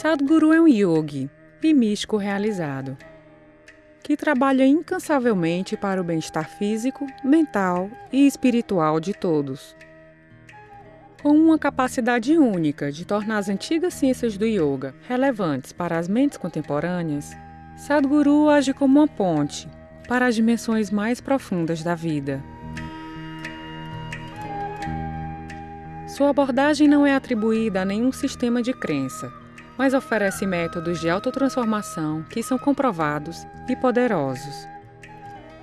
Sadhguru é um yogi e místico realizado, que trabalha incansavelmente para o bem-estar físico, mental e espiritual de todos. Com uma capacidade única de tornar as antigas ciências do yoga relevantes para as mentes contemporâneas, Sadhguru age como uma ponte para as dimensões mais profundas da vida. Sua abordagem não é atribuída a nenhum sistema de crença, mas oferece métodos de autotransformação que são comprovados e poderosos.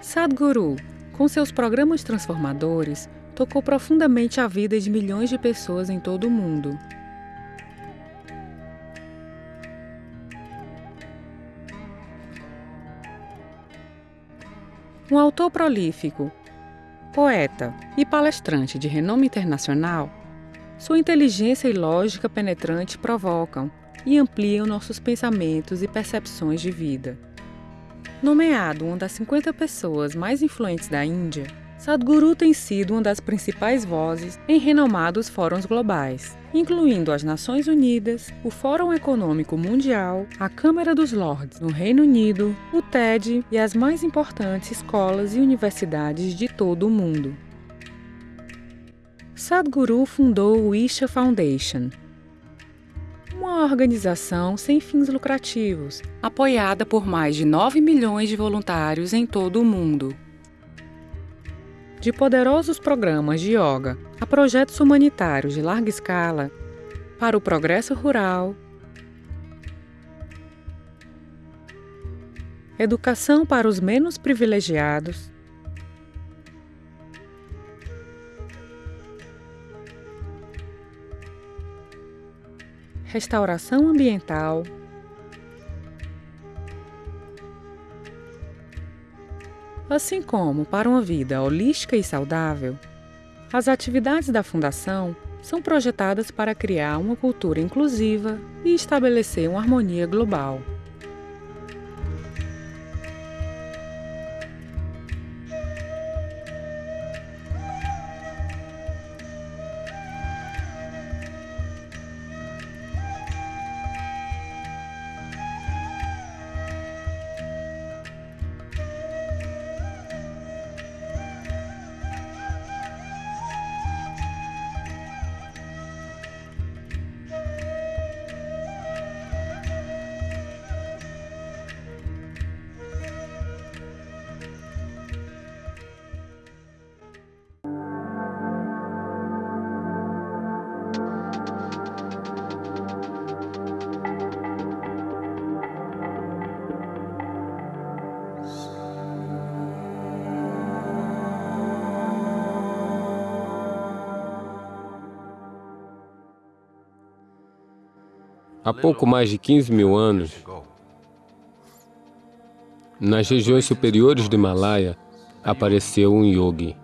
Sadhguru, com seus programas transformadores, tocou profundamente a vida de milhões de pessoas em todo o mundo. Um autor prolífico, poeta e palestrante de renome internacional, sua inteligência e lógica penetrante provocam e ampliam nossos pensamentos e percepções de vida. Nomeado uma das 50 pessoas mais influentes da Índia, Sadhguru tem sido uma das principais vozes em renomados fóruns globais, incluindo as Nações Unidas, o Fórum Econômico Mundial, a Câmara dos Lords no Reino Unido, o TED e as mais importantes escolas e universidades de todo o mundo. Sadhguru fundou o Isha Foundation, uma organização sem fins lucrativos, apoiada por mais de 9 milhões de voluntários em todo o mundo. De poderosos programas de yoga a projetos humanitários de larga escala, para o progresso rural, educação para os menos privilegiados, restauração ambiental, assim como para uma vida holística e saudável, as atividades da Fundação são projetadas para criar uma cultura inclusiva e estabelecer uma harmonia global. Há pouco mais de 15 mil anos, nas regiões superiores do Himalaia, apareceu um yogi.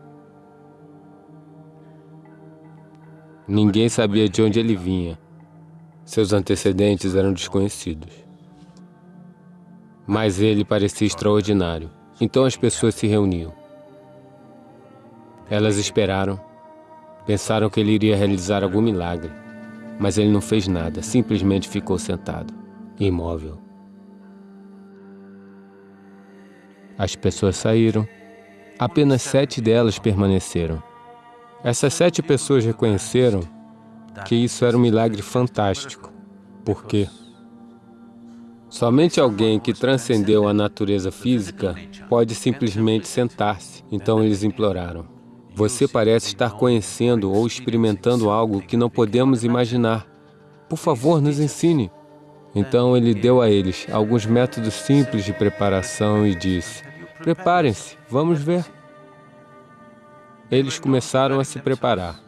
Ninguém sabia de onde ele vinha. Seus antecedentes eram desconhecidos. Mas ele parecia extraordinário. Então as pessoas se reuniam. Elas esperaram, pensaram que ele iria realizar algum milagre. Mas ele não fez nada, simplesmente ficou sentado, imóvel. As pessoas saíram. Apenas sete delas permaneceram. Essas sete pessoas reconheceram que isso era um milagre fantástico. Por quê? Somente alguém que transcendeu a natureza física pode simplesmente sentar-se. Então eles imploraram. Você parece estar conhecendo ou experimentando algo que não podemos imaginar. Por favor, nos ensine. Então ele deu a eles alguns métodos simples de preparação e disse, preparem-se, vamos ver. Eles começaram a se preparar.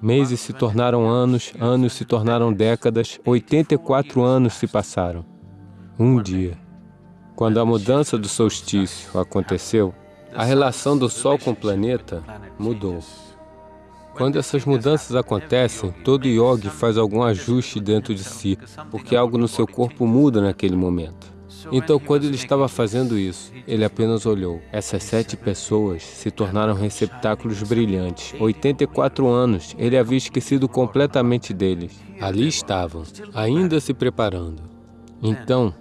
Meses se tornaram anos, anos se tornaram décadas, 84 anos se passaram. Um dia, quando a mudança do solstício aconteceu, a relação do Sol com o planeta mudou. Quando essas mudanças acontecem, todo yogi faz algum ajuste dentro de si, porque algo no seu corpo muda naquele momento. Então, quando ele estava fazendo isso, ele apenas olhou. Essas sete pessoas se tornaram receptáculos brilhantes. 84 anos, ele havia esquecido completamente deles. Ali estavam, ainda se preparando. Então,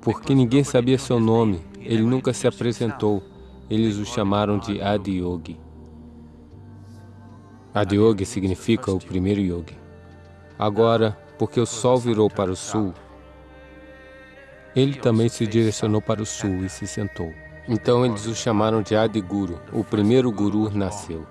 porque ninguém sabia seu nome, ele nunca se apresentou. Eles o chamaram de Adiyogi. Adiyogi significa o primeiro yogi. Agora, porque o sol virou para o sul, ele também se direcionou para o sul e se sentou. Então eles o chamaram de Adiguru, o primeiro guru nasceu.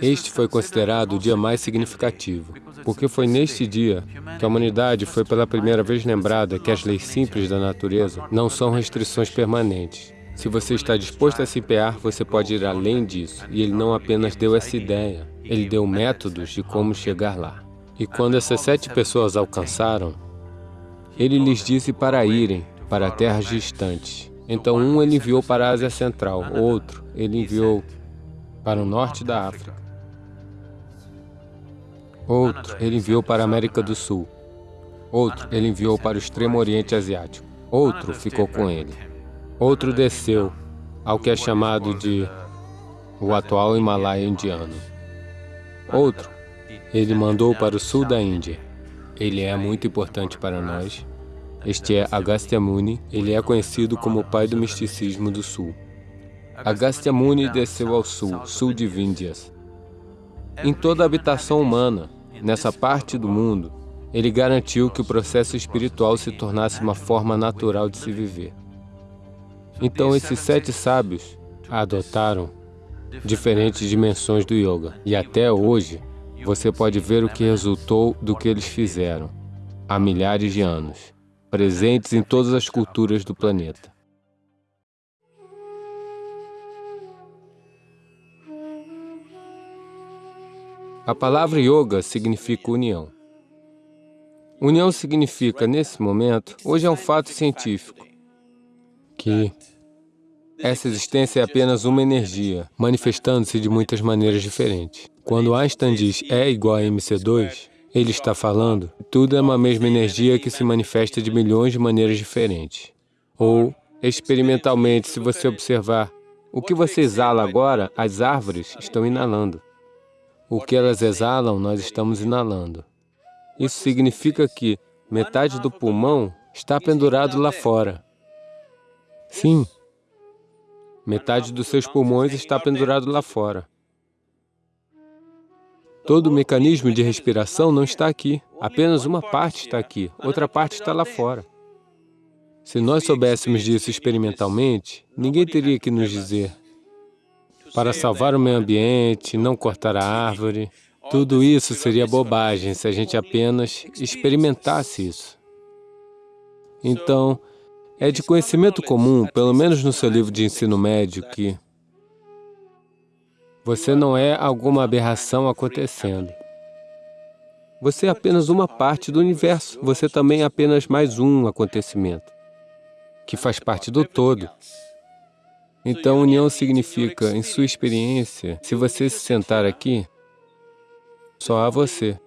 Este foi considerado o dia mais significativo, porque foi neste dia que a humanidade foi pela primeira vez lembrada que as leis simples da natureza não são restrições permanentes. Se você está disposto a se empenhar, você pode ir além disso. E ele não apenas deu essa ideia, ele deu métodos de como chegar lá. E quando essas sete pessoas alcançaram, ele lhes disse para irem para terras distantes. Então um ele enviou para a Ásia Central, outro ele enviou para o norte da África, outro ele enviou para a América do Sul, outro ele enviou para o extremo oriente asiático, outro ficou com ele. Outro desceu ao que é chamado de o atual Himalaia indiano. Outro, ele mandou para o sul da Índia. Ele é muito importante para nós. Este é Agastya Muni, ele é conhecido como o pai do misticismo do sul. Agastya Muni desceu ao sul, sul de Vindhyas. Em toda a habitação humana, nessa parte do mundo, ele garantiu que o processo espiritual se tornasse uma forma natural de se viver. Então esses sete sábios adotaram diferentes dimensões do yoga. E até hoje, você pode ver o que resultou do que eles fizeram há milhares de anos, presentes em todas as culturas do planeta. A palavra yoga significa união. União significa, nesse momento, hoje é um fato científico, que essa existência é apenas uma energia, manifestando-se de muitas maneiras diferentes. Quando Einstein diz E igual a mc2, ele está falando tudo é uma mesma energia que se manifesta de milhões de maneiras diferentes. Ou, experimentalmente, se você observar, o que você exala agora, as árvores estão inalando. O que elas exalam, nós estamos inalando. Isso significa que metade do pulmão está pendurado lá fora. Sim, metade dos seus pulmões está pendurado lá fora. Todo o mecanismo de respiração não está aqui, apenas uma parte está aqui, outra parte está lá fora. Se nós soubéssemos disso experimentalmente, ninguém teria que nos dizer para salvar o meio ambiente, não cortar a árvore. Tudo isso seria bobagem se a gente apenas experimentasse isso. Então, é de conhecimento comum, pelo menos no seu livro de ensino médio, que você não é alguma aberração acontecendo. Você é apenas uma parte do universo. Você também é apenas mais um acontecimento, que faz parte do todo. Então, união significa, em sua experiência, se você se sentar aqui, só há você.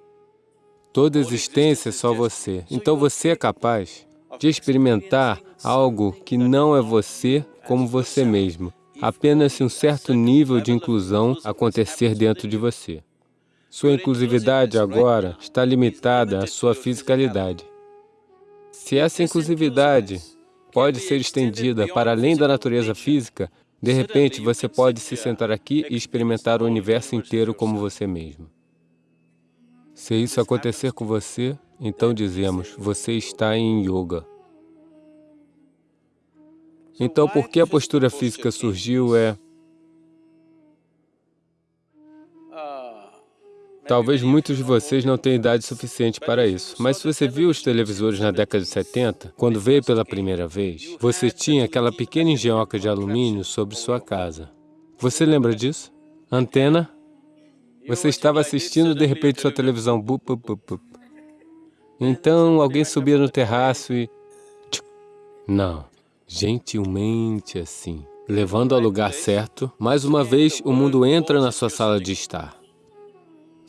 Toda existência é só você. Então, você é capaz de experimentar algo que não é você como você mesmo, apenas se um certo nível de inclusão acontecer dentro de você. Sua inclusividade agora está limitada à sua fisicalidade. Se essa inclusividade pode ser estendida para além da natureza física, de repente você pode se sentar aqui e experimentar o universo inteiro como você mesmo. Se isso acontecer com você, então dizemos, você está em yoga. Então, por que a postura física surgiu é... Talvez muitos de vocês não tenham idade suficiente para isso, mas se você viu os televisores na década de 70, quando veio pela primeira vez, você tinha aquela pequena engenhoca de alumínio sobre sua casa. Você lembra disso? Antena? Você estava assistindo, de repente, sua televisão... Então, alguém subia no terraço e... Não gentilmente assim, levando ao lugar certo, mais uma vez o mundo entra na sua sala de estar.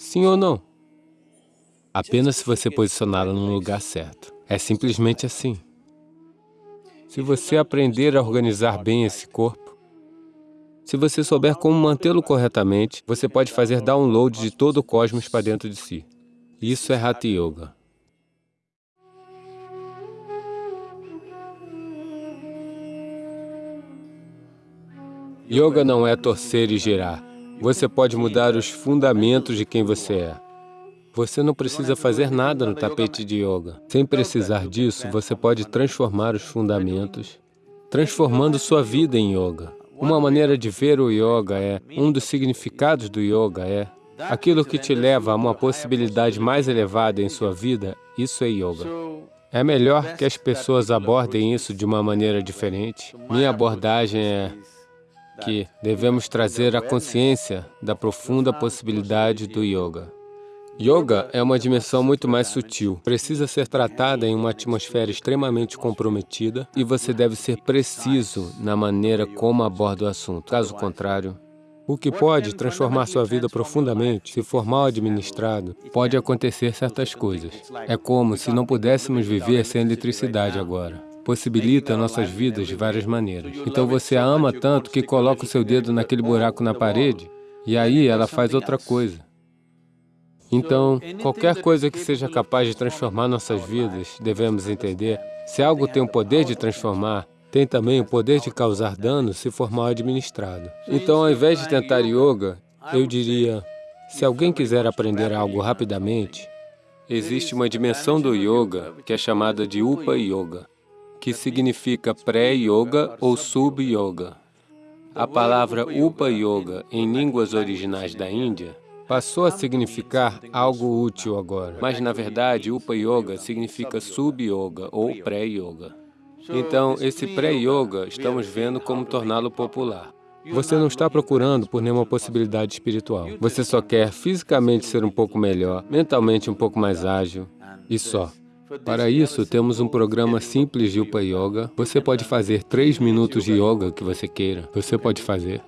Sim ou não? Apenas se você posicioná-la no lugar certo. É simplesmente assim. Se você aprender a organizar bem esse corpo, se você souber como mantê-lo corretamente, você pode fazer download de todo o cosmos para dentro de si. Isso é Hatha Yoga. Yoga não é torcer e girar. Você pode mudar os fundamentos de quem você é. Você não precisa fazer nada no tapete de yoga. Sem precisar disso, você pode transformar os fundamentos, transformando sua vida em yoga. Uma maneira de ver o yoga é, um dos significados do yoga é, aquilo que te leva a uma possibilidade mais elevada em sua vida, isso é yoga. É melhor que as pessoas abordem isso de uma maneira diferente. Minha abordagem é que devemos trazer a consciência da profunda possibilidade do yoga. Yoga é uma dimensão muito mais sutil, precisa ser tratada em uma atmosfera extremamente comprometida e você deve ser preciso na maneira como aborda o assunto. Caso contrário, o que pode transformar sua vida profundamente, se for mal administrado, pode acontecer certas coisas. É como se não pudéssemos viver sem eletricidade agora. Possibilita nossas vidas de várias maneiras. Então você a ama tanto que coloca o seu dedo naquele buraco na parede e aí ela faz outra coisa. Então, qualquer coisa que seja capaz de transformar nossas vidas, devemos entender, se algo tem o poder de transformar, tem também o poder de causar dano se for mal administrado. Então, ao invés de tentar yoga, eu diria, se alguém quiser aprender algo rapidamente, existe uma dimensão do yoga que é chamada de Upa Yoga, que significa pré-yoga ou sub-yoga. A palavra Upa Yoga, em línguas originais da Índia, passou a significar algo útil agora. Mas, na verdade, Upa Yoga significa Sub-Yoga ou Pré-Yoga. Então, esse Pré-Yoga, estamos vendo como torná-lo popular. Você não está procurando por nenhuma possibilidade espiritual. Você só quer fisicamente ser um pouco melhor, mentalmente um pouco mais ágil, e só. Para isso, temos um programa simples de Upa Yoga. Você pode fazer três minutos de yoga que você queira. Você pode fazer.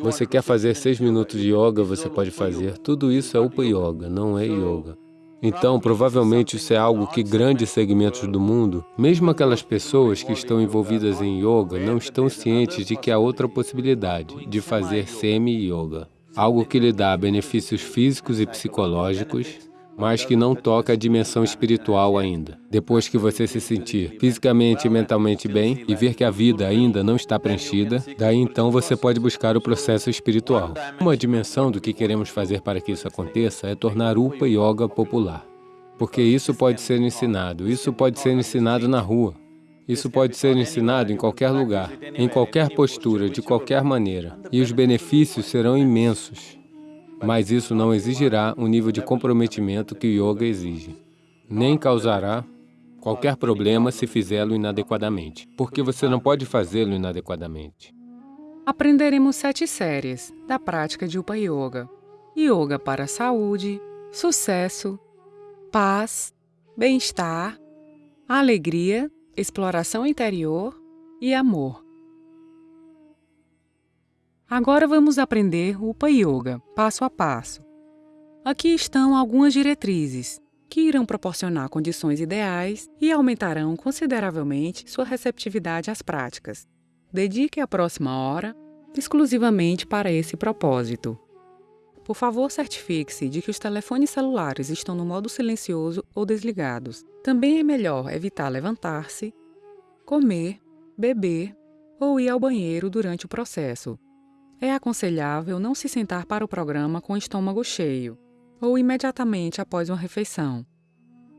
Você quer fazer seis minutos de yoga, você pode fazer. Tudo isso é Upa Yoga, não é yoga. Então, provavelmente isso é algo que grandes segmentos do mundo, mesmo aquelas pessoas que estão envolvidas em yoga, não estão cientes de que há outra possibilidade, de fazer semi-yoga. Algo que lhe dá benefícios físicos e psicológicos, mas que não toca a dimensão espiritual ainda. Depois que você se sentir fisicamente e mentalmente bem e ver que a vida ainda não está preenchida, daí então você pode buscar o processo espiritual. Uma dimensão do que queremos fazer para que isso aconteça é tornar Upa Yoga popular. Porque isso pode ser ensinado, isso pode ser ensinado na rua, isso pode ser ensinado em qualquer lugar, em qualquer postura, de qualquer maneira, e os benefícios serão imensos. Mas isso não exigirá um nível de comprometimento que o yoga exige, nem causará qualquer problema se fizê-lo inadequadamente, porque você não pode fazê-lo inadequadamente. Aprenderemos sete séries da prática de Upa Yoga. Yoga para saúde, sucesso, paz, bem-estar, alegria, exploração interior e amor. Agora vamos aprender Upa Yoga, passo a passo. Aqui estão algumas diretrizes que irão proporcionar condições ideais e aumentarão consideravelmente sua receptividade às práticas. Dedique a próxima hora exclusivamente para esse propósito. Por favor, certifique-se de que os telefones celulares estão no modo silencioso ou desligados. Também é melhor evitar levantar-se, comer, beber ou ir ao banheiro durante o processo. É aconselhável não se sentar para o programa com o estômago cheio ou imediatamente após uma refeição.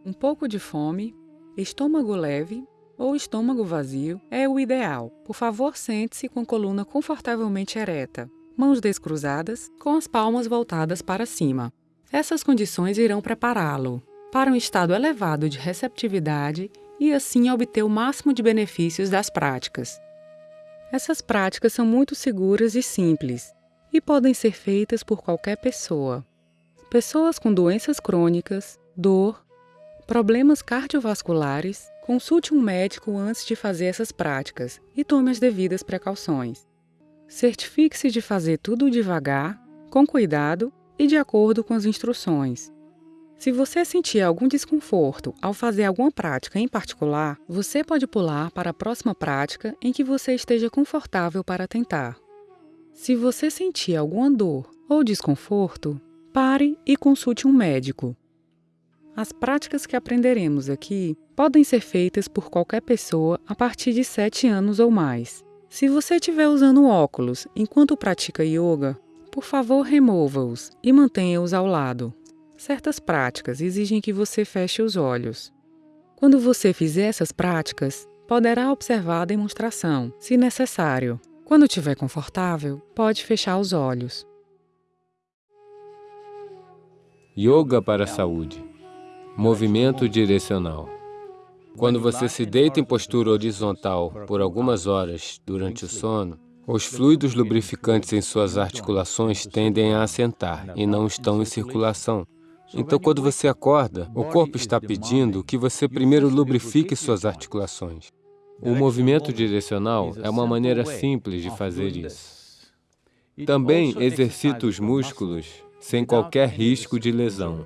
Um pouco de fome, estômago leve ou estômago vazio é o ideal. Por favor, sente-se com a coluna confortavelmente ereta, mãos descruzadas, com as palmas voltadas para cima. Essas condições irão prepará-lo para um estado elevado de receptividade e assim obter o máximo de benefícios das práticas. Essas práticas são muito seguras e simples e podem ser feitas por qualquer pessoa. Pessoas com doenças crônicas, dor, problemas cardiovasculares, consulte um médico antes de fazer essas práticas e tome as devidas precauções. Certifique-se de fazer tudo devagar, com cuidado e de acordo com as instruções. Se você sentir algum desconforto ao fazer alguma prática em particular, você pode pular para a próxima prática em que você esteja confortável para tentar. Se você sentir alguma dor ou desconforto, pare e consulte um médico. As práticas que aprenderemos aqui podem ser feitas por qualquer pessoa a partir de 7 anos ou mais. Se você estiver usando óculos enquanto pratica yoga, por favor remova-os e mantenha-os ao lado. Certas práticas exigem que você feche os olhos. Quando você fizer essas práticas, poderá observar a demonstração, se necessário. Quando estiver confortável, pode fechar os olhos. Yoga para a saúde. Movimento direcional. Quando você se deita em postura horizontal por algumas horas durante o sono, os fluidos lubrificantes em suas articulações tendem a assentar e não estão em circulação. Então, quando você acorda, o corpo está pedindo que você primeiro lubrifique suas articulações. O movimento direcional é uma maneira simples de fazer isso. Também exercita os músculos sem qualquer risco de lesão.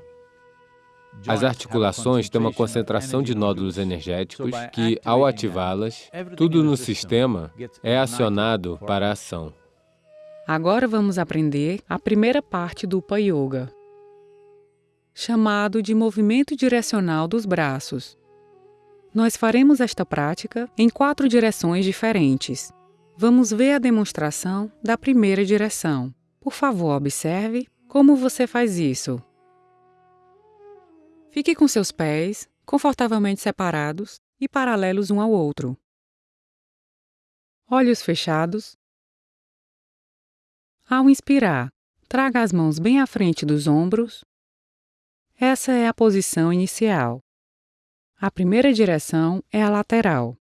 As articulações têm uma concentração de nódulos energéticos que, ao ativá-las, tudo no sistema é acionado para a ação. Agora vamos aprender a primeira parte do Upa Yoga, chamado de movimento direcional dos braços. Nós faremos esta prática em quatro direções diferentes. Vamos ver a demonstração da primeira direção. Por favor, observe como você faz isso. Fique com seus pés confortavelmente separados e paralelos um ao outro. Olhos fechados. Ao inspirar, traga as mãos bem à frente dos ombros. Essa é a posição inicial. A primeira direção é a lateral.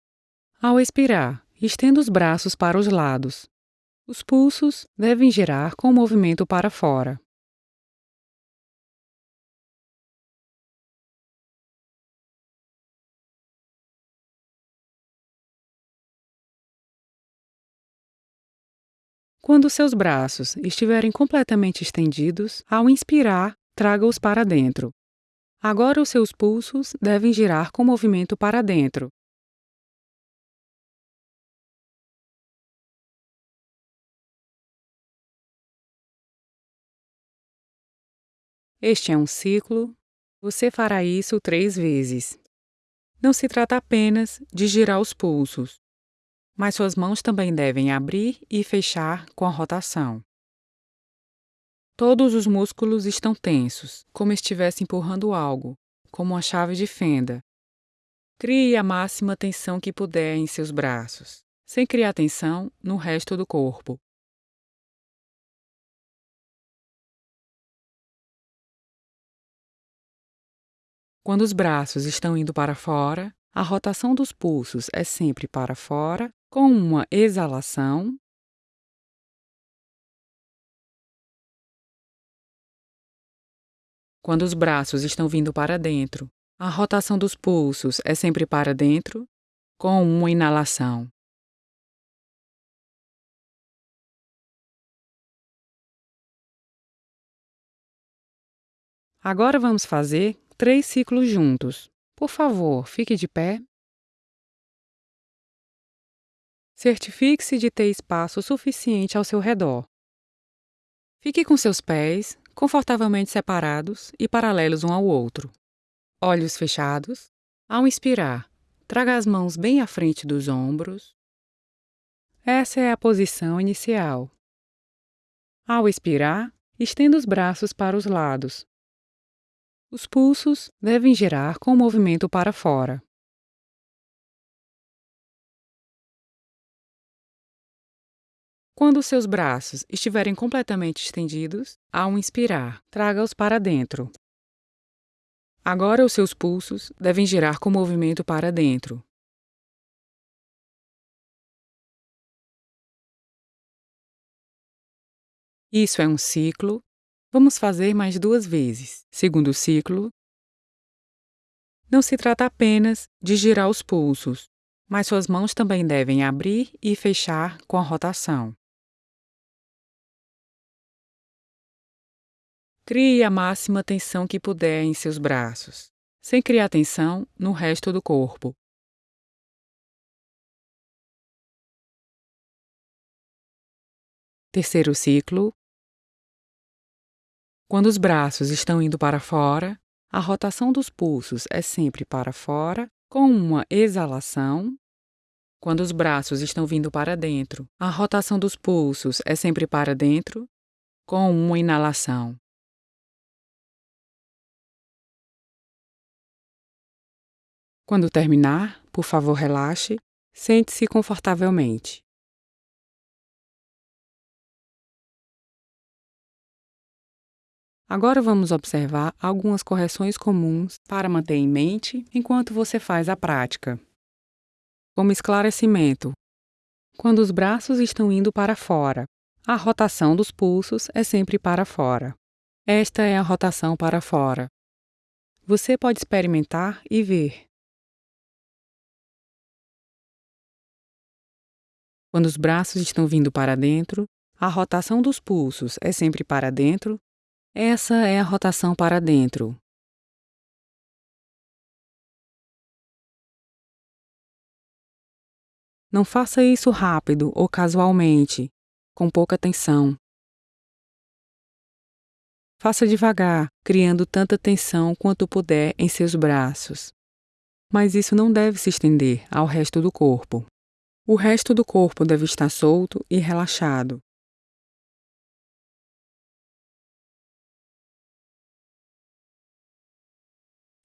Ao expirar, estenda os braços para os lados. Os pulsos devem girar com o movimento para fora. Quando seus braços estiverem completamente estendidos, ao inspirar, traga-os para dentro. Agora os seus pulsos devem girar com movimento para dentro. Este é um ciclo. Você fará isso três vezes. Não se trata apenas de girar os pulsos, mas suas mãos também devem abrir e fechar com a rotação. Todos os músculos estão tensos, como estivesse empurrando algo, como uma chave de fenda. Crie a máxima tensão que puder em seus braços, sem criar tensão no resto do corpo. Quando os braços estão indo para fora, a rotação dos pulsos é sempre para fora com uma exalação, quando os braços estão vindo para dentro, a rotação dos pulsos é sempre para dentro, com uma inalação. Agora vamos fazer três ciclos juntos. Por favor, fique de pé. Certifique-se de ter espaço suficiente ao seu redor. Fique com seus pés confortavelmente separados e paralelos um ao outro. Olhos fechados. Ao inspirar, traga as mãos bem à frente dos ombros. Essa é a posição inicial. Ao expirar, estenda os braços para os lados. Os pulsos devem girar com o movimento para fora. Quando seus braços estiverem completamente estendidos, ao inspirar, traga-os para dentro. Agora os seus pulsos devem girar com movimento para dentro. Isso é um ciclo. Vamos fazer mais duas vezes. Segundo ciclo. Não se trata apenas de girar os pulsos, mas suas mãos também devem abrir e fechar com a rotação. Crie a máxima tensão que puder em seus braços, sem criar tensão no resto do corpo. Terceiro ciclo. Quando os braços estão indo para fora, a rotação dos pulsos é sempre para fora, com uma exalação. Quando os braços estão vindo para dentro, a rotação dos pulsos é sempre para dentro, com uma inalação. Quando terminar, por favor, relaxe, sente-se confortavelmente. Agora vamos observar algumas correções comuns para manter em mente enquanto você faz a prática. Como esclarecimento: quando os braços estão indo para fora, a rotação dos pulsos é sempre para fora. Esta é a rotação para fora. Você pode experimentar e ver. Quando os braços estão vindo para dentro, a rotação dos pulsos é sempre para dentro. Essa é a rotação para dentro. Não faça isso rápido ou casualmente, com pouca tensão. Faça devagar, criando tanta tensão quanto puder em seus braços. Mas isso não deve se estender ao resto do corpo. O resto do corpo deve estar solto e relaxado.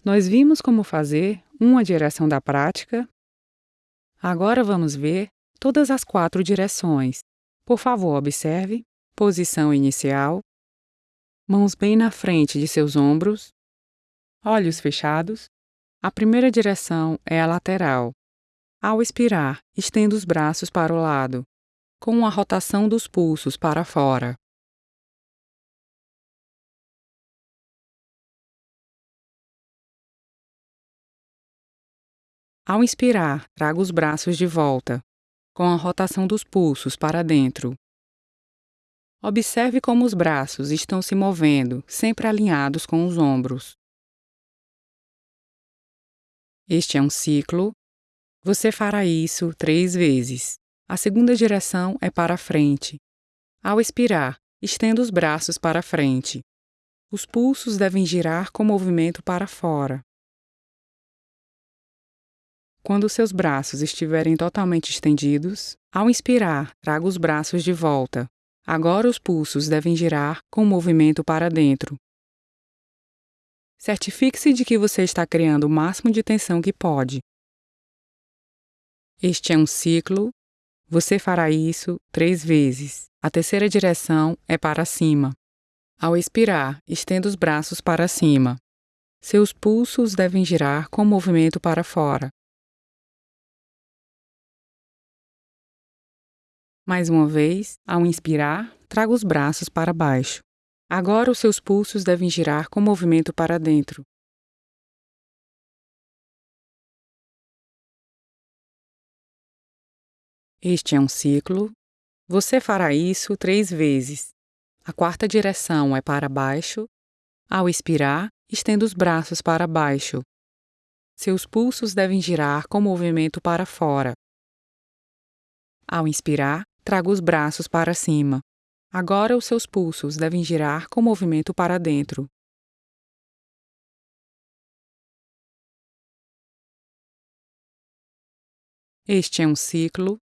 Nós vimos como fazer uma direção da prática. Agora vamos ver todas as quatro direções. Por favor, observe: posição inicial, mãos bem na frente de seus ombros, olhos fechados. A primeira direção é a lateral, ao expirar, estenda os braços para o lado, com a rotação dos pulsos para fora. Ao inspirar, traga os braços de volta, com a rotação dos pulsos para dentro. Observe como os braços estão se movendo, sempre alinhados com os ombros. Este é um ciclo você fará isso três vezes. A segunda direção é para frente. Ao expirar, estenda os braços para frente. Os pulsos devem girar com movimento para fora. Quando seus braços estiverem totalmente estendidos, ao inspirar, traga os braços de volta. Agora os pulsos devem girar com movimento para dentro. Certifique-se de que você está criando o máximo de tensão que pode. Este é um ciclo. Você fará isso três vezes. A terceira direção é para cima. Ao expirar, estenda os braços para cima. Seus pulsos devem girar com movimento para fora. Mais uma vez, ao inspirar, traga os braços para baixo. Agora os seus pulsos devem girar com movimento para dentro. Este é um ciclo. Você fará isso três vezes. A quarta direção é para baixo. Ao expirar, estenda os braços para baixo. Seus pulsos devem girar com movimento para fora. Ao inspirar, traga os braços para cima. Agora os seus pulsos devem girar com movimento para dentro. Este é um ciclo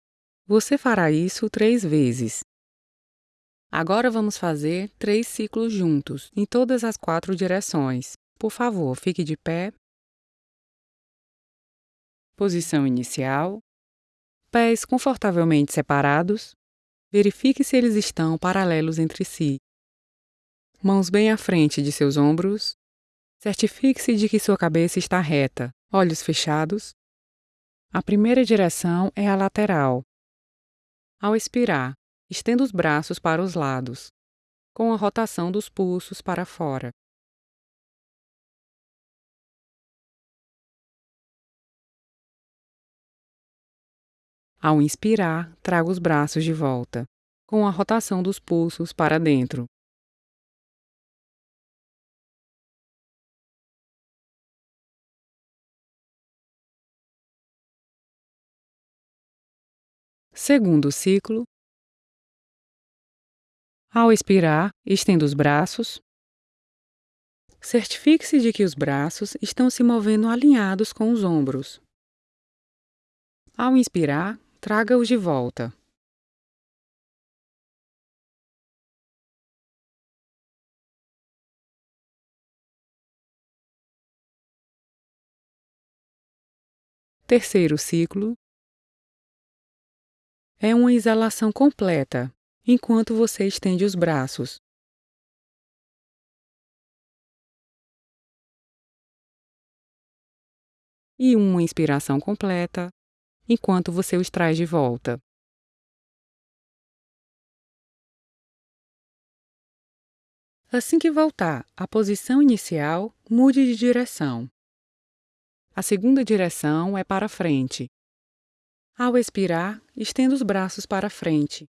você fará isso três vezes. Agora vamos fazer três ciclos juntos, em todas as quatro direções. Por favor, fique de pé. Posição inicial. Pés confortavelmente separados. Verifique se eles estão paralelos entre si. Mãos bem à frente de seus ombros. Certifique-se de que sua cabeça está reta, olhos fechados. A primeira direção é a lateral, ao expirar, estenda os braços para os lados, com a rotação dos pulsos para fora. Ao inspirar, traga os braços de volta, com a rotação dos pulsos para dentro. Segundo ciclo. Ao expirar, estenda os braços. Certifique-se de que os braços estão se movendo alinhados com os ombros. Ao inspirar, traga-os de volta. Terceiro ciclo é uma exalação completa, enquanto você estende os braços. E uma inspiração completa, enquanto você os traz de volta. Assim que voltar à posição inicial, mude de direção. A segunda direção é para frente. Ao expirar, estenda os braços para frente.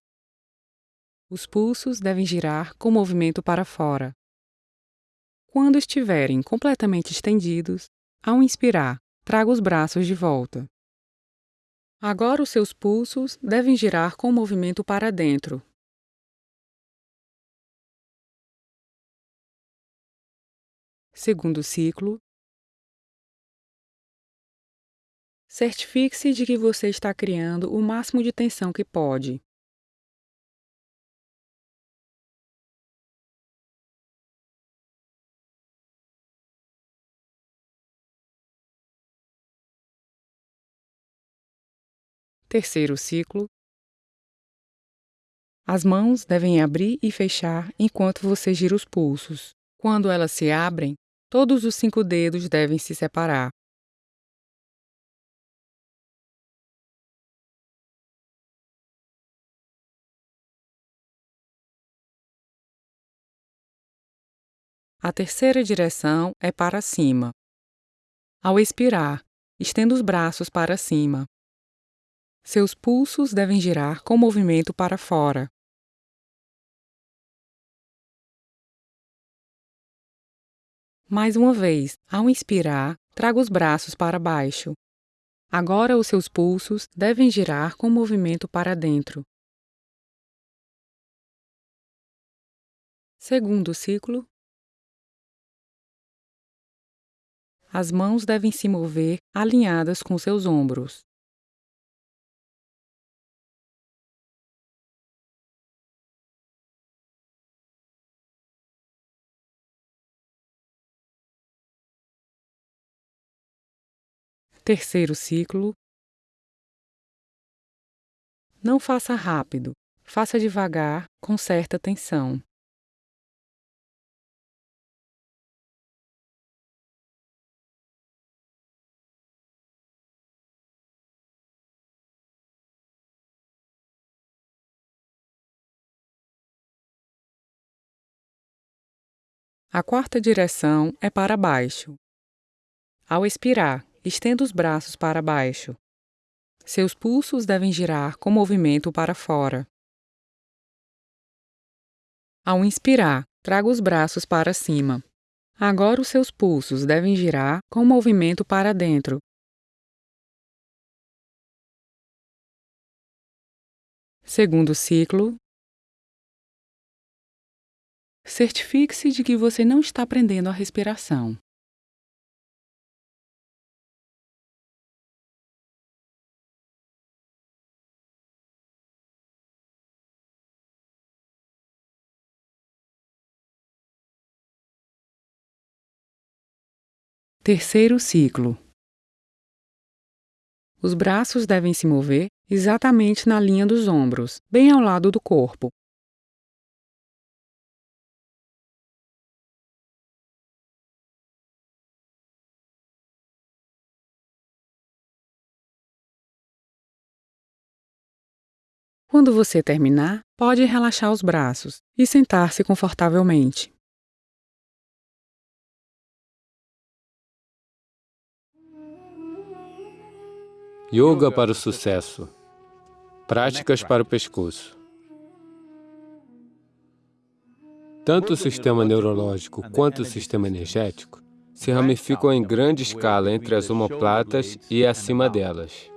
Os pulsos devem girar com movimento para fora. Quando estiverem completamente estendidos, ao inspirar, traga os braços de volta. Agora os seus pulsos devem girar com movimento para dentro. Segundo ciclo, Certifique-se de que você está criando o máximo de tensão que pode. Terceiro ciclo. As mãos devem abrir e fechar enquanto você gira os pulsos. Quando elas se abrem, todos os cinco dedos devem se separar. A terceira direção é para cima. Ao expirar, estenda os braços para cima. Seus pulsos devem girar com movimento para fora. Mais uma vez, ao inspirar, traga os braços para baixo. Agora os seus pulsos devem girar com movimento para dentro. Segundo ciclo, As mãos devem se mover alinhadas com seus ombros. Terceiro ciclo. Não faça rápido, faça devagar, com certa tensão. A quarta direção é para baixo. Ao expirar, estenda os braços para baixo. Seus pulsos devem girar com movimento para fora. Ao inspirar, traga os braços para cima. Agora os seus pulsos devem girar com movimento para dentro. Segundo ciclo, Certifique-se de que você não está prendendo a respiração. Terceiro ciclo. Os braços devem se mover exatamente na linha dos ombros, bem ao lado do corpo, Quando você terminar, pode relaxar os braços e sentar-se confortavelmente. Yoga para o sucesso. Práticas para o pescoço. Tanto o sistema neurológico quanto o sistema energético se ramificam em grande escala entre as omoplatas e acima delas.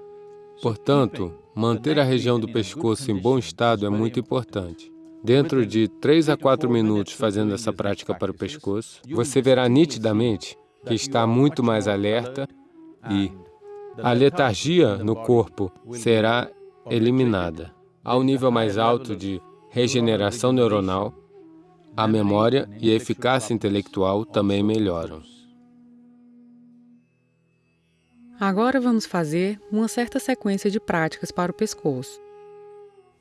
Portanto, manter a região do pescoço em bom estado é muito importante. Dentro de 3 a 4 minutos fazendo essa prática para o pescoço, você verá nitidamente que está muito mais alerta e a letargia no corpo será eliminada. Ao nível mais alto de regeneração neuronal, a memória e a eficácia intelectual também melhoram. Agora vamos fazer uma certa sequência de práticas para o pescoço.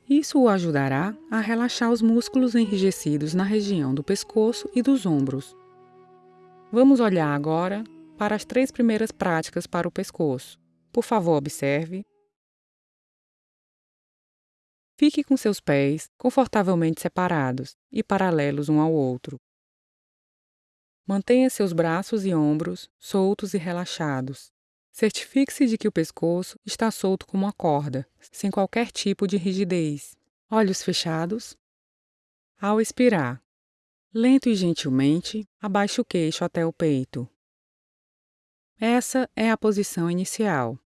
Isso o ajudará a relaxar os músculos enrijecidos na região do pescoço e dos ombros. Vamos olhar agora para as três primeiras práticas para o pescoço. Por favor, observe. Fique com seus pés confortavelmente separados e paralelos um ao outro. Mantenha seus braços e ombros soltos e relaxados. Certifique-se de que o pescoço está solto como uma corda, sem qualquer tipo de rigidez. Olhos fechados. Ao expirar, lento e gentilmente, abaixe o queixo até o peito. Essa é a posição inicial.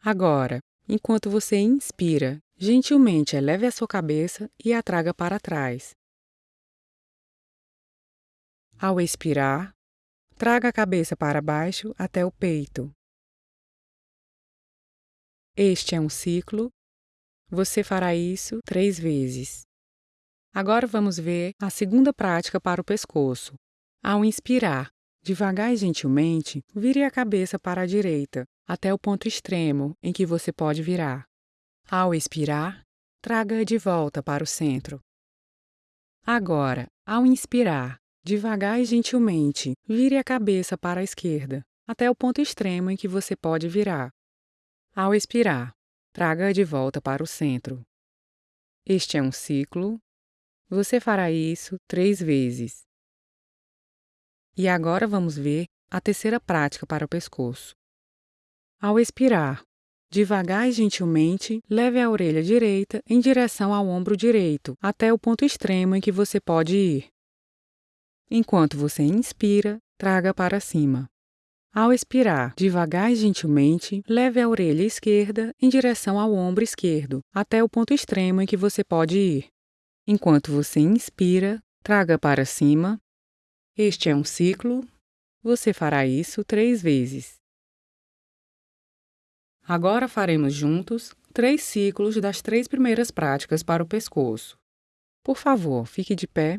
Agora, enquanto você inspira, gentilmente eleve a sua cabeça e a traga para trás. Ao expirar, traga a cabeça para baixo até o peito. Este é um ciclo. Você fará isso três vezes. Agora vamos ver a segunda prática para o pescoço. Ao inspirar, devagar e gentilmente, vire a cabeça para a direita, até o ponto extremo em que você pode virar. Ao expirar, traga de volta para o centro. Agora, ao inspirar, devagar e gentilmente, vire a cabeça para a esquerda, até o ponto extremo em que você pode virar. Ao expirar, traga de volta para o centro. Este é um ciclo. Você fará isso três vezes. E agora vamos ver a terceira prática para o pescoço. Ao expirar, devagar e gentilmente, leve a orelha direita em direção ao ombro direito, até o ponto extremo em que você pode ir. Enquanto você inspira, traga para cima. Ao expirar, devagar e gentilmente, leve a orelha esquerda em direção ao ombro esquerdo, até o ponto extremo em que você pode ir. Enquanto você inspira, traga para cima. Este é um ciclo. Você fará isso três vezes. Agora faremos juntos três ciclos das três primeiras práticas para o pescoço. Por favor, fique de pé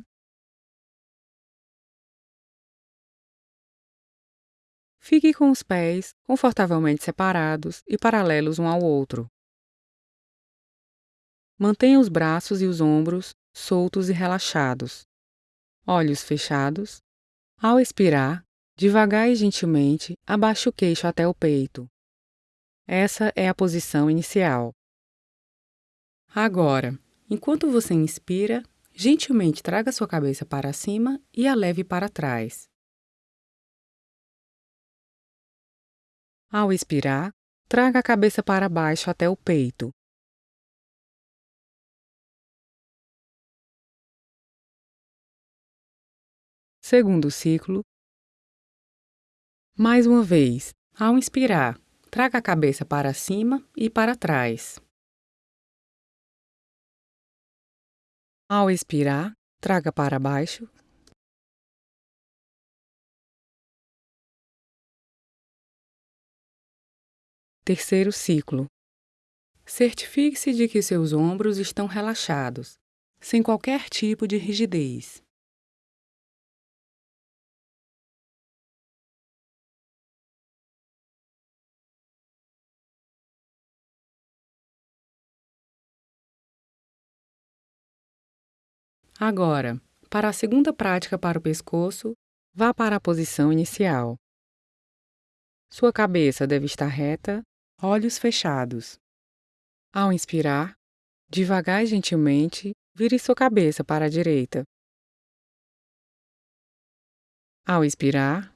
Fique com os pés confortavelmente separados e paralelos um ao outro. Mantenha os braços e os ombros soltos e relaxados. Olhos fechados. Ao expirar, devagar e gentilmente, abaixe o queixo até o peito. Essa é a posição inicial. Agora, enquanto você inspira, gentilmente traga sua cabeça para cima e a leve para trás. Ao expirar, traga a cabeça para baixo até o peito. Segundo ciclo. Mais uma vez, ao inspirar, traga a cabeça para cima e para trás. Ao expirar, traga para baixo Terceiro ciclo. Certifique-se de que seus ombros estão relaxados, sem qualquer tipo de rigidez. Agora, para a segunda prática para o pescoço, vá para a posição inicial. Sua cabeça deve estar reta olhos fechados. Ao inspirar, devagar e gentilmente, vire sua cabeça para a direita. Ao expirar,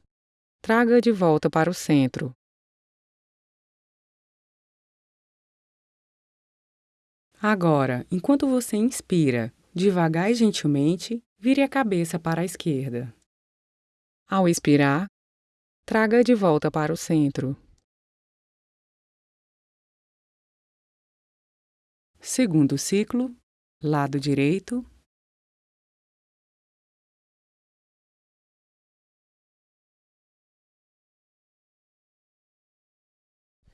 traga de volta para o centro. Agora, enquanto você inspira, devagar e gentilmente, vire a cabeça para a esquerda. Ao expirar, traga de volta para o centro. Segundo ciclo, lado direito.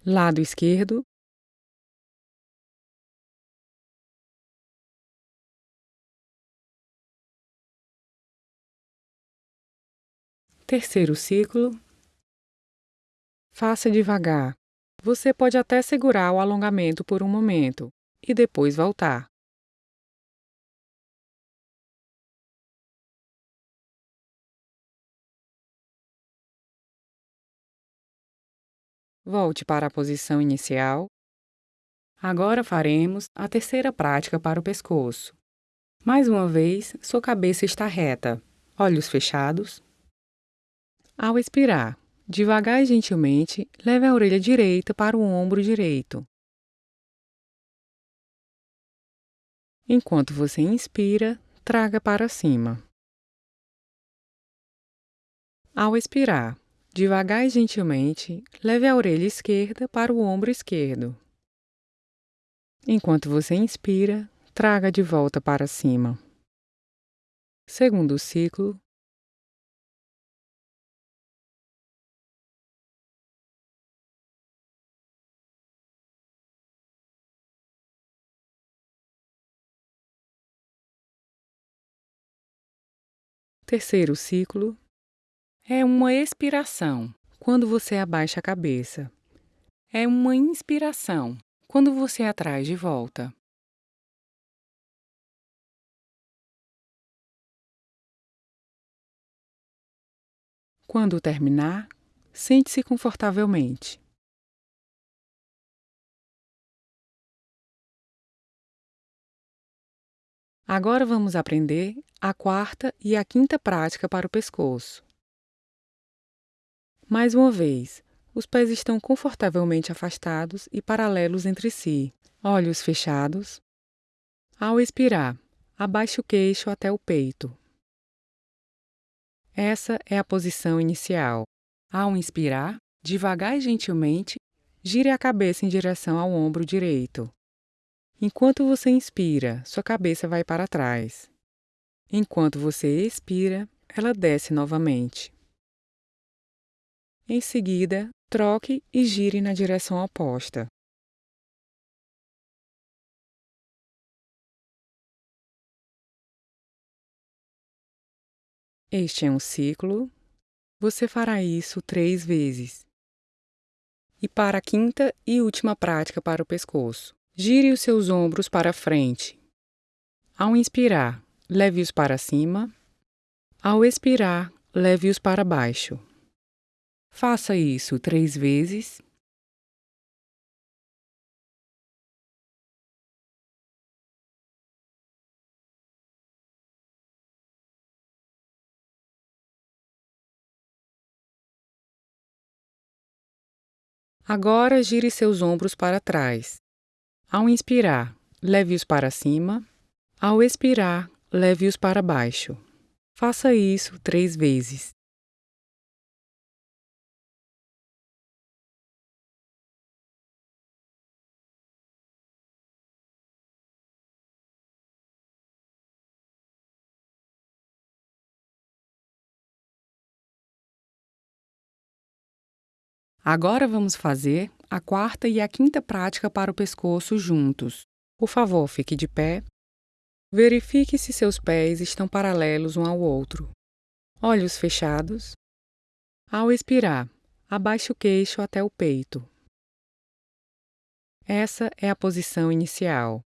Lado esquerdo. Terceiro ciclo. Faça devagar. Você pode até segurar o alongamento por um momento e depois voltar. Volte para a posição inicial. Agora faremos a terceira prática para o pescoço. Mais uma vez, sua cabeça está reta, olhos fechados. Ao expirar, devagar e gentilmente, leve a orelha direita para o ombro direito. Enquanto você inspira, traga para cima. Ao expirar, Devagar e gentilmente, leve a orelha esquerda para o ombro esquerdo. Enquanto você inspira, traga de volta para cima. Segundo ciclo. Terceiro ciclo. É uma expiração quando você abaixa a cabeça. É uma inspiração quando você atrai de volta. Quando terminar, sente-se confortavelmente. Agora vamos aprender a quarta e a quinta prática para o pescoço. Mais uma vez, os pés estão confortavelmente afastados e paralelos entre si, olhos fechados. Ao expirar, abaixe o queixo até o peito. Essa é a posição inicial. Ao inspirar, devagar e gentilmente, gire a cabeça em direção ao ombro direito. Enquanto você inspira, sua cabeça vai para trás. Enquanto você expira, ela desce novamente. Em seguida, troque e gire na direção oposta. Este é um ciclo. Você fará isso três vezes. E para a quinta e última prática para o pescoço, gire os seus ombros para frente. Ao inspirar, leve-os para cima. Ao expirar, leve-os para baixo. Faça isso três vezes. Agora gire seus ombros para trás. Ao inspirar, leve-os para cima. Ao expirar, leve-os para baixo. Faça isso três vezes. Agora vamos fazer a quarta e a quinta prática para o pescoço juntos. Por favor, fique de pé. Verifique se seus pés estão paralelos um ao outro. Olhos fechados. Ao expirar, abaixe o queixo até o peito. Essa é a posição inicial.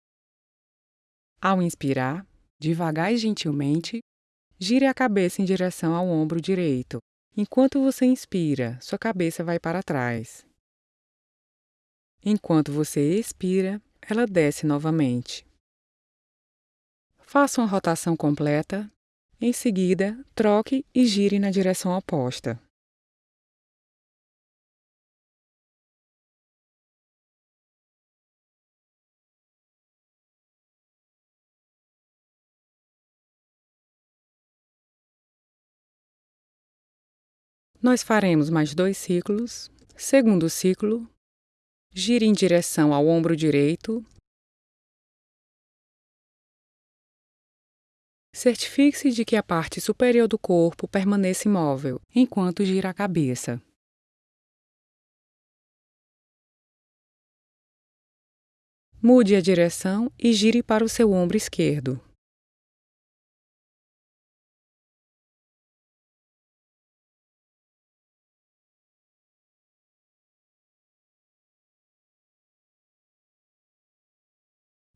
Ao inspirar, devagar e gentilmente, gire a cabeça em direção ao ombro direito. Enquanto você inspira, sua cabeça vai para trás. Enquanto você expira, ela desce novamente. Faça uma rotação completa. Em seguida, troque e gire na direção oposta. Nós faremos mais dois ciclos. Segundo ciclo, gire em direção ao ombro direito. Certifique-se de que a parte superior do corpo permaneça imóvel enquanto gira a cabeça. Mude a direção e gire para o seu ombro esquerdo.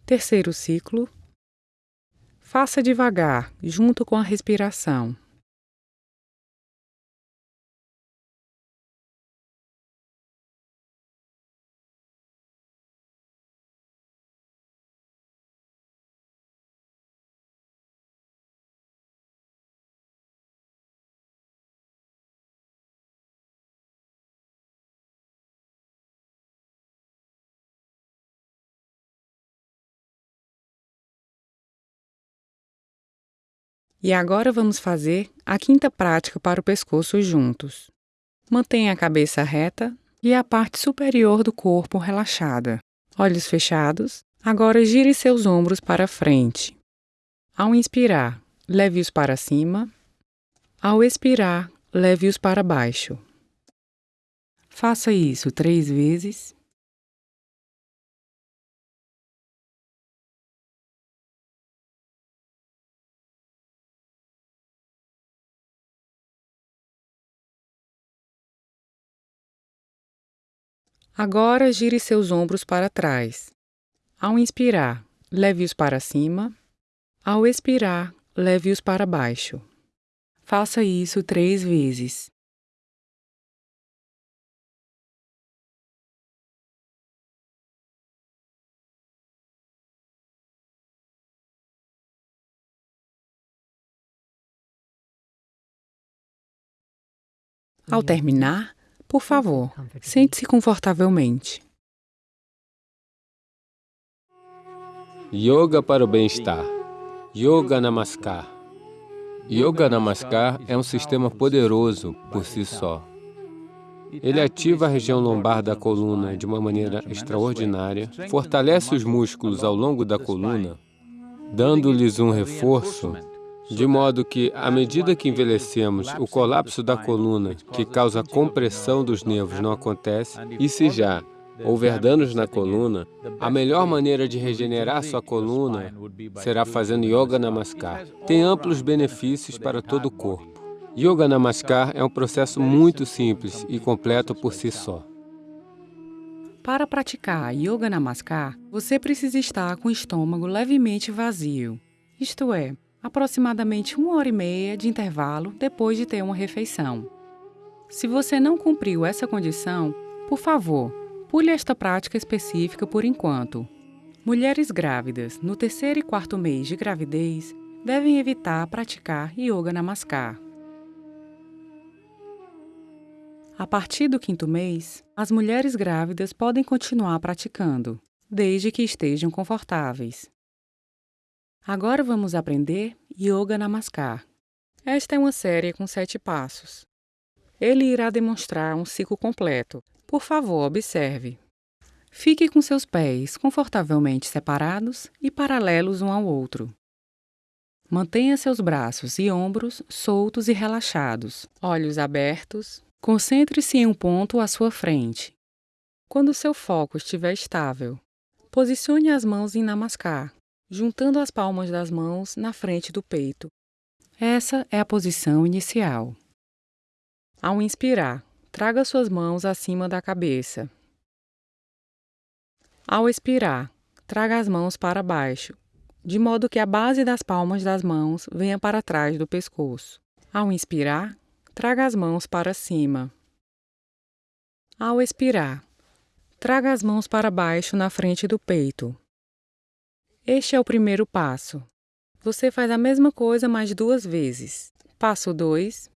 Terceiro ciclo. Faça devagar, junto com a respiração. E agora vamos fazer a quinta prática para o pescoço juntos. Mantenha a cabeça reta e a parte superior do corpo relaxada. Olhos fechados. Agora gire seus ombros para frente. Ao inspirar, leve-os para cima. Ao expirar, leve-os para baixo. Faça isso três vezes. Agora gire seus ombros para trás. Ao inspirar, leve-os para cima. Ao expirar, leve-os para baixo. Faça isso três vezes. Ao terminar, por favor, sente-se confortavelmente. Yoga para o bem-estar. Yoga Namaskar. Yoga Namaskar é um sistema poderoso por si só. Ele ativa a região lombar da coluna de uma maneira extraordinária, fortalece os músculos ao longo da coluna, dando-lhes um reforço de modo que, à medida que envelhecemos, o colapso da coluna, que causa compressão dos nervos, não acontece, e se já houver danos na coluna, a melhor maneira de regenerar sua coluna será fazendo Yoga Namaskar. Tem amplos benefícios para todo o corpo. Yoga Namaskar é um processo muito simples e completo por si só. Para praticar Yoga Namaskar, você precisa estar com o estômago levemente vazio, isto é, aproximadamente uma hora e meia de intervalo depois de ter uma refeição. Se você não cumpriu essa condição, por favor, pule esta prática específica por enquanto. Mulheres grávidas no terceiro e quarto mês de gravidez devem evitar praticar Yoga Namaskar. A partir do quinto mês, as mulheres grávidas podem continuar praticando, desde que estejam confortáveis. Agora vamos aprender Yoga Namaskar. Esta é uma série com sete passos. Ele irá demonstrar um ciclo completo. Por favor, observe. Fique com seus pés confortavelmente separados e paralelos um ao outro. Mantenha seus braços e ombros soltos e relaxados, olhos abertos. Concentre-se em um ponto à sua frente. Quando seu foco estiver estável, posicione as mãos em Namaskar juntando as palmas das mãos na frente do peito. Essa é a posição inicial. Ao inspirar, traga suas mãos acima da cabeça. Ao expirar, traga as mãos para baixo, de modo que a base das palmas das mãos venha para trás do pescoço. Ao inspirar, traga as mãos para cima. Ao expirar, traga as mãos para baixo na frente do peito. Este é o primeiro passo. Você faz a mesma coisa mais duas vezes. Passo 2.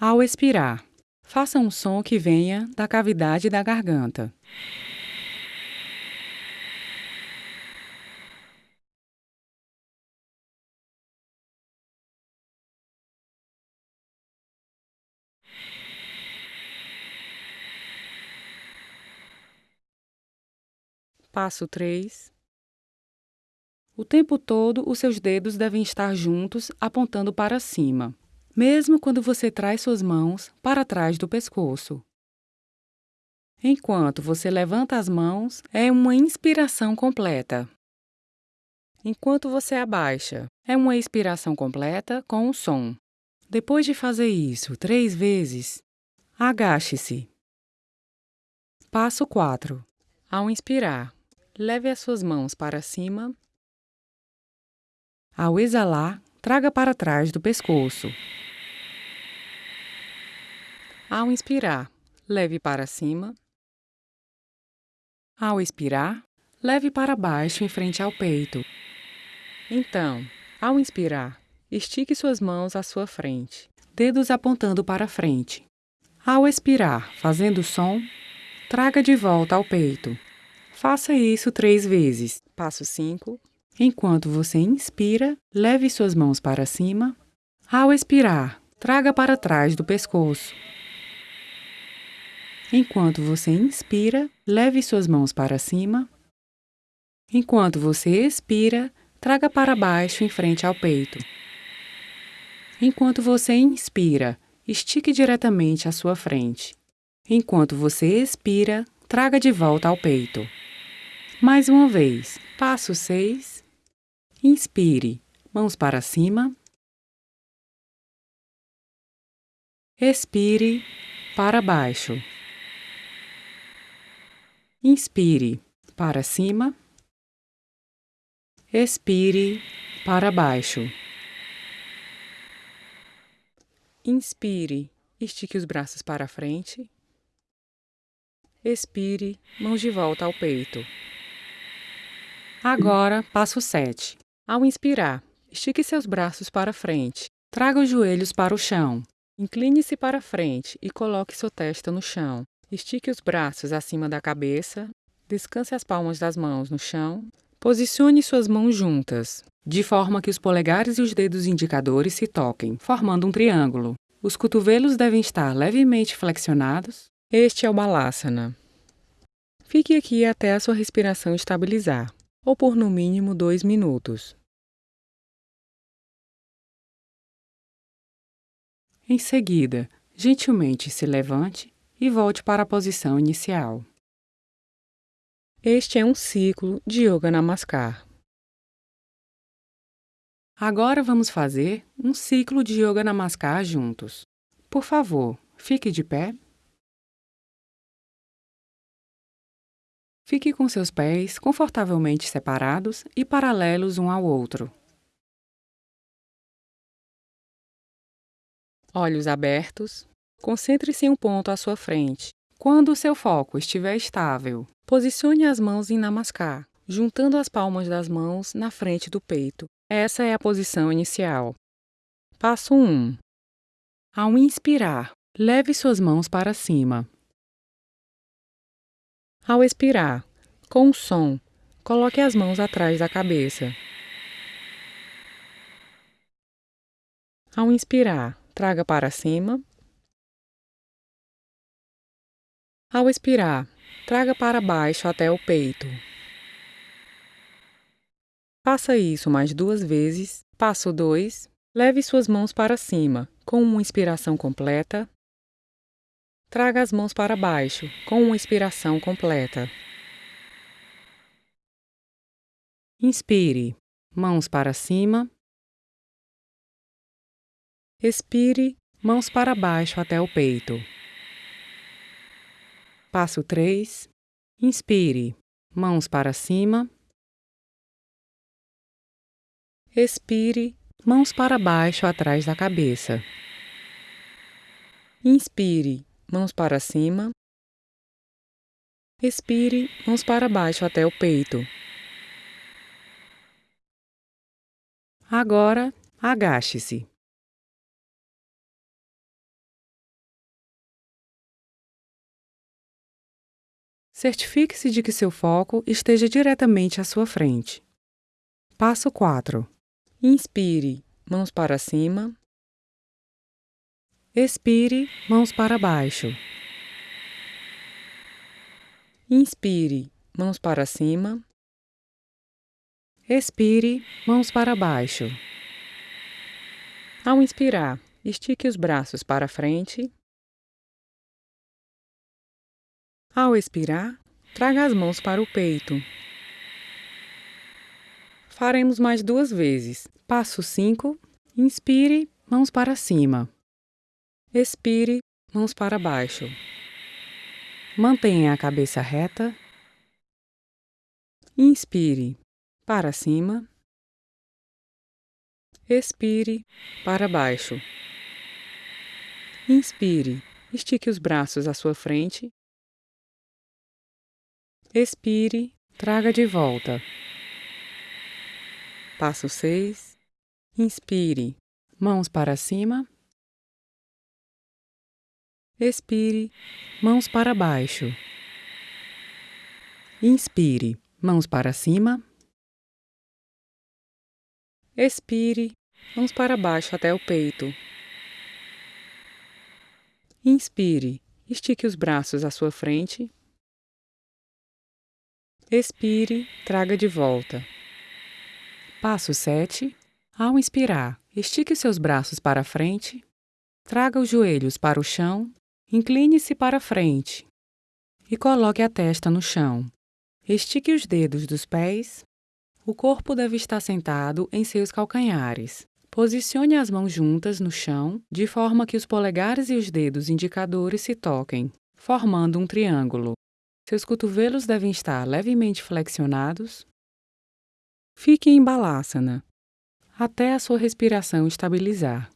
Ao expirar, faça um som que venha da cavidade da garganta. Passo 3. O tempo todo, os seus dedos devem estar juntos, apontando para cima, mesmo quando você traz suas mãos para trás do pescoço. Enquanto você levanta as mãos, é uma inspiração completa. Enquanto você abaixa, é uma expiração completa com o som. Depois de fazer isso três vezes, agache-se. Passo 4. Ao inspirar, leve as suas mãos para cima. Ao exalar, traga para trás do pescoço. Ao inspirar, leve para cima. Ao expirar, leve para baixo em frente ao peito. Então, ao inspirar, estique suas mãos à sua frente, dedos apontando para frente. Ao expirar, fazendo som, traga de volta ao peito. Faça isso três vezes. Passo 5. Enquanto você inspira, leve suas mãos para cima. Ao expirar, traga para trás do pescoço. Enquanto você inspira, leve suas mãos para cima. Enquanto você expira, traga para baixo em frente ao peito. Enquanto você inspira, estique diretamente à sua frente. Enquanto você expira, traga de volta ao peito. Mais uma vez, passo 6. Inspire, mãos para cima. Expire, para baixo. Inspire para cima. Expire para baixo. Inspire, estique os braços para frente. Expire, mãos de volta ao peito. Agora, passo 7. Ao inspirar, estique seus braços para frente. Traga os joelhos para o chão. Incline-se para frente e coloque sua testa no chão. Estique os braços acima da cabeça, descanse as palmas das mãos no chão, posicione suas mãos juntas, de forma que os polegares e os dedos indicadores se toquem, formando um triângulo. Os cotovelos devem estar levemente flexionados. Este é o Balasana. Fique aqui até a sua respiração estabilizar, ou por no mínimo dois minutos. Em seguida, gentilmente se levante e volte para a posição inicial. Este é um ciclo de Yoga Namaskar. Agora vamos fazer um ciclo de Yoga Namaskar juntos. Por favor, fique de pé. Fique com seus pés confortavelmente separados e paralelos um ao outro. Olhos abertos, Concentre-se em um ponto à sua frente. Quando o seu foco estiver estável, posicione as mãos em Namaskar, juntando as palmas das mãos na frente do peito. Essa é a posição inicial. Passo 1. Ao inspirar, leve suas mãos para cima. Ao expirar, com o som, coloque as mãos atrás da cabeça. Ao inspirar, traga para cima Ao expirar, traga para baixo até o peito. Faça isso mais duas vezes. Passo 2. Leve suas mãos para cima, com uma inspiração completa. Traga as mãos para baixo, com uma inspiração completa. Inspire, mãos para cima. Expire, mãos para baixo até o peito. Passo 3. Inspire, mãos para cima. Expire, mãos para baixo atrás da cabeça. Inspire, mãos para cima. Expire, mãos para baixo até o peito. Agora, agache-se. Certifique-se de que seu foco esteja diretamente à sua frente. Passo 4. Inspire, mãos para cima. Expire, mãos para baixo. Inspire, mãos para cima. Expire, mãos para baixo. Ao inspirar, estique os braços para frente. Ao expirar, traga as mãos para o peito. Faremos mais duas vezes. Passo 5. Inspire, mãos para cima. Expire, mãos para baixo. Mantenha a cabeça reta. Inspire para cima. Expire para baixo. Inspire, estique os braços à sua frente. Expire, traga de volta. Passo 6. Inspire, mãos para cima. Expire, mãos para baixo. Inspire, mãos para cima. Expire, mãos para baixo até o peito. Inspire, estique os braços à sua frente. Expire, traga de volta. Passo 7. Ao inspirar, estique seus braços para frente. Traga os joelhos para o chão. Incline-se para frente e coloque a testa no chão. Estique os dedos dos pés. O corpo deve estar sentado em seus calcanhares. Posicione as mãos juntas no chão, de forma que os polegares e os dedos indicadores se toquem, formando um triângulo. Seus cotovelos devem estar levemente flexionados Fique em balasana até a sua respiração estabilizar.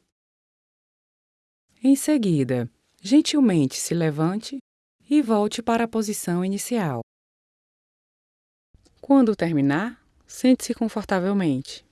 Em seguida, gentilmente se levante e volte para a posição inicial. Quando terminar, sente-se confortavelmente.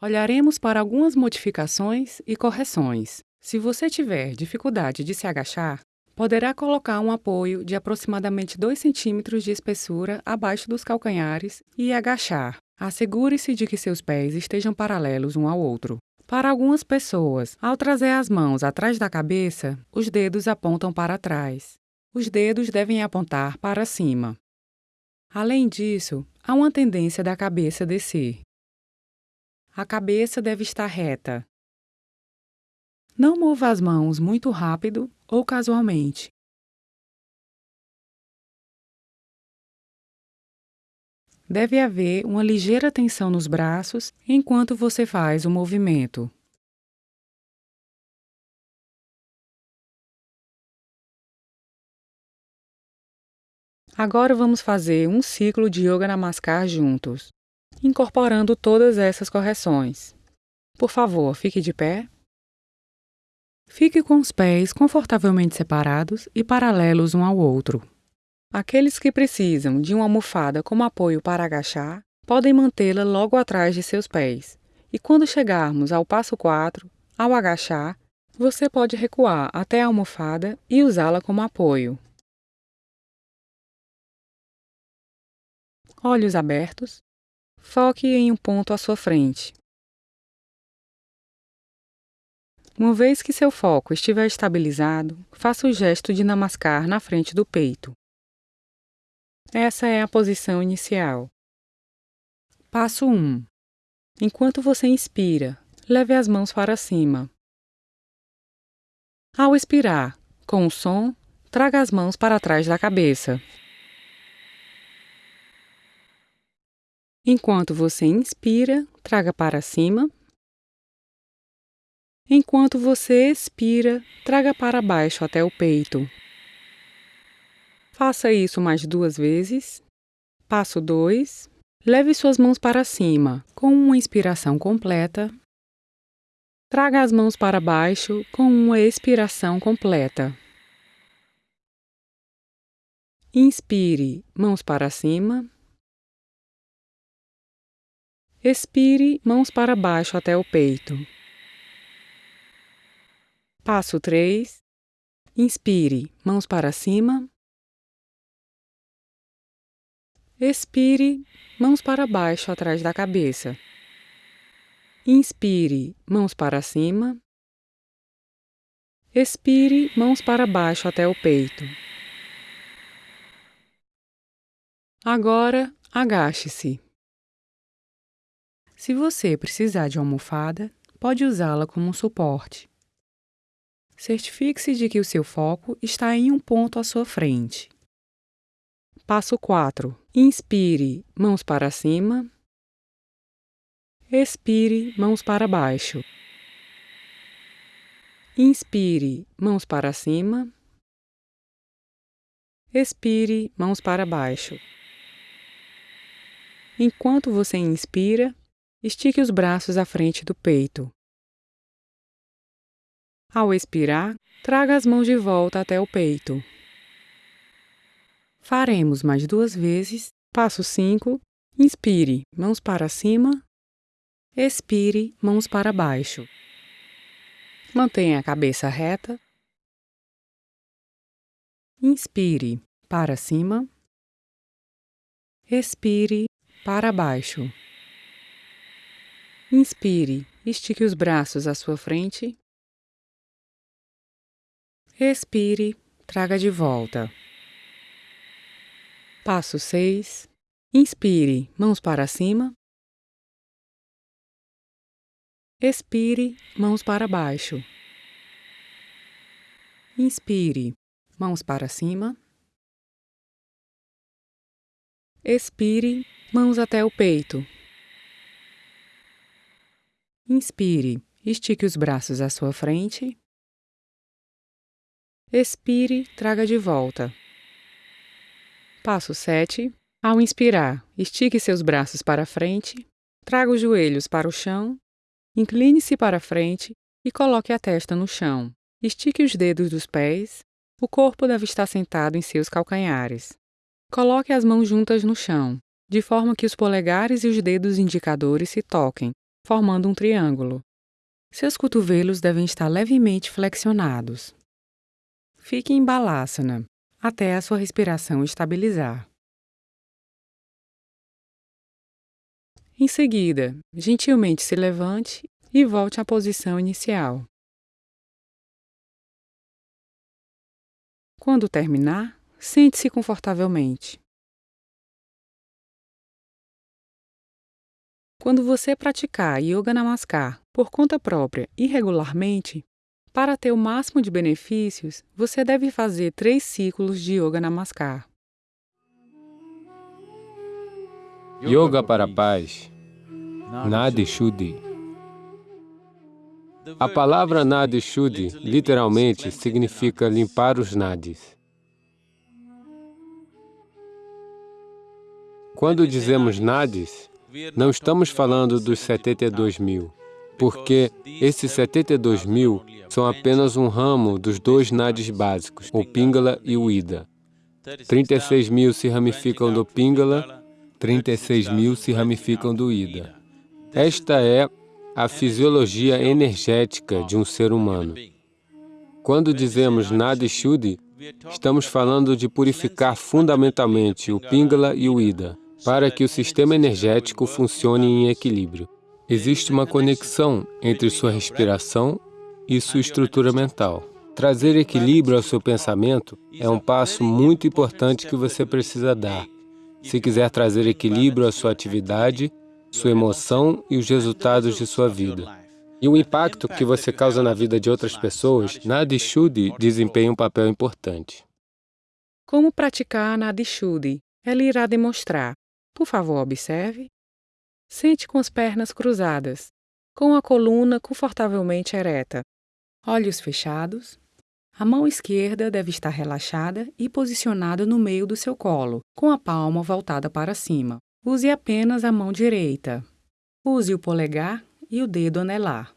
Olharemos para algumas modificações e correções. Se você tiver dificuldade de se agachar, poderá colocar um apoio de aproximadamente 2 cm de espessura abaixo dos calcanhares e agachar. Assegure-se de que seus pés estejam paralelos um ao outro. Para algumas pessoas, ao trazer as mãos atrás da cabeça, os dedos apontam para trás. Os dedos devem apontar para cima. Além disso, há uma tendência da cabeça descer. A cabeça deve estar reta, não mova as mãos muito rápido ou casualmente. Deve haver uma ligeira tensão nos braços enquanto você faz o movimento. Agora vamos fazer um ciclo de Yoga Namaskar juntos, incorporando todas essas correções. Por favor, fique de pé. Fique com os pés confortavelmente separados e paralelos um ao outro. Aqueles que precisam de uma almofada como apoio para agachar, podem mantê-la logo atrás de seus pés. E quando chegarmos ao passo 4, ao agachar, você pode recuar até a almofada e usá-la como apoio. Olhos abertos. Foque em um ponto à sua frente. Uma vez que seu foco estiver estabilizado, faça o gesto de namaskar na frente do peito. Essa é a posição inicial. Passo 1. Enquanto você inspira, leve as mãos para cima. Ao expirar, com o som, traga as mãos para trás da cabeça. Enquanto você inspira, traga para cima Enquanto você expira, traga para baixo até o peito. Faça isso mais duas vezes. Passo 2. Leve suas mãos para cima, com uma inspiração completa. Traga as mãos para baixo com uma expiração completa. Inspire, mãos para cima. Expire, mãos para baixo até o peito. Passo 3. Inspire, mãos para cima. Expire, mãos para baixo atrás da cabeça. Inspire, mãos para cima. Expire, mãos para baixo até o peito. Agora, agache-se. Se você precisar de almofada, pode usá-la como um suporte. Certifique-se de que o seu foco está em um ponto à sua frente. Passo 4. Inspire, mãos para cima. Expire, mãos para baixo. Inspire, mãos para cima. Expire, mãos para baixo. Enquanto você inspira, estique os braços à frente do peito. Ao expirar, traga as mãos de volta até o peito. Faremos mais duas vezes. Passo 5. Inspire, mãos para cima. Expire, mãos para baixo. Mantenha a cabeça reta. Inspire para cima. Expire para baixo. Inspire, estique os braços à sua frente. Expire, traga de volta. Passo 6. Inspire, mãos para cima. Expire, mãos para baixo. Inspire, mãos para cima. Expire, mãos até o peito. Inspire, estique os braços à sua frente. Expire, traga de volta. Passo 7. Ao inspirar, estique seus braços para frente, traga os joelhos para o chão, incline-se para frente e coloque a testa no chão. Estique os dedos dos pés. O corpo deve estar sentado em seus calcanhares. Coloque as mãos juntas no chão, de forma que os polegares e os dedos indicadores se toquem, formando um triângulo. Seus cotovelos devem estar levemente flexionados. Fique em balasana até a sua respiração estabilizar. Em seguida, gentilmente se levante e volte à posição inicial. Quando terminar, sente-se confortavelmente. Quando você praticar Yoga Namaskar por conta própria e regularmente, para ter o máximo de benefícios, você deve fazer três ciclos de Yoga Namaskar. Yoga para a paz, Nadi Shuddhi. A palavra Nadi Shuddhi literalmente significa limpar os nadis. Quando dizemos nadis, não estamos falando dos 72 mil porque esses 72 mil são apenas um ramo dos dois nadis básicos, o Pingala e o Ida. 36 mil se ramificam do Pingala, 36 mil se ramificam do Ida. Esta é a fisiologia energética de um ser humano. Quando dizemos Nadi Shuddhi, estamos falando de purificar fundamentalmente o Pingala e o Ida, para que o sistema energético funcione em equilíbrio. Existe uma conexão entre sua respiração e sua estrutura mental. Trazer equilíbrio ao seu pensamento é um passo muito importante que você precisa dar. Se quiser trazer equilíbrio à sua atividade, sua emoção e os resultados de sua vida. E o impacto que você causa na vida de outras pessoas, Nadi Shuddhi desempenha um papel importante. Como praticar Nadi Shuddhi? Ela irá demonstrar. Por favor, observe. Sente com as pernas cruzadas, com a coluna confortavelmente ereta, olhos fechados. A mão esquerda deve estar relaxada e posicionada no meio do seu colo, com a palma voltada para cima. Use apenas a mão direita. Use o polegar e o dedo anelar.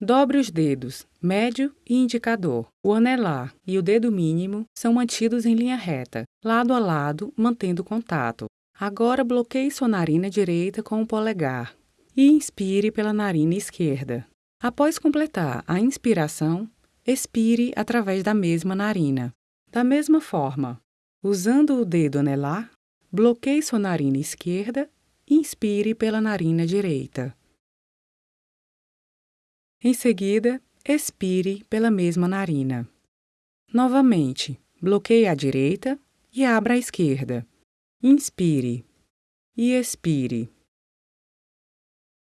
Dobre os dedos, médio e indicador. O anelar e o dedo mínimo são mantidos em linha reta, lado a lado, mantendo contato. Agora bloqueie sua narina direita com o polegar e inspire pela narina esquerda. Após completar a inspiração, expire através da mesma narina. Da mesma forma, usando o dedo anelar, bloqueie sua narina esquerda e inspire pela narina direita. Em seguida, expire pela mesma narina. Novamente, bloqueie a direita e abra a esquerda. Inspire e expire.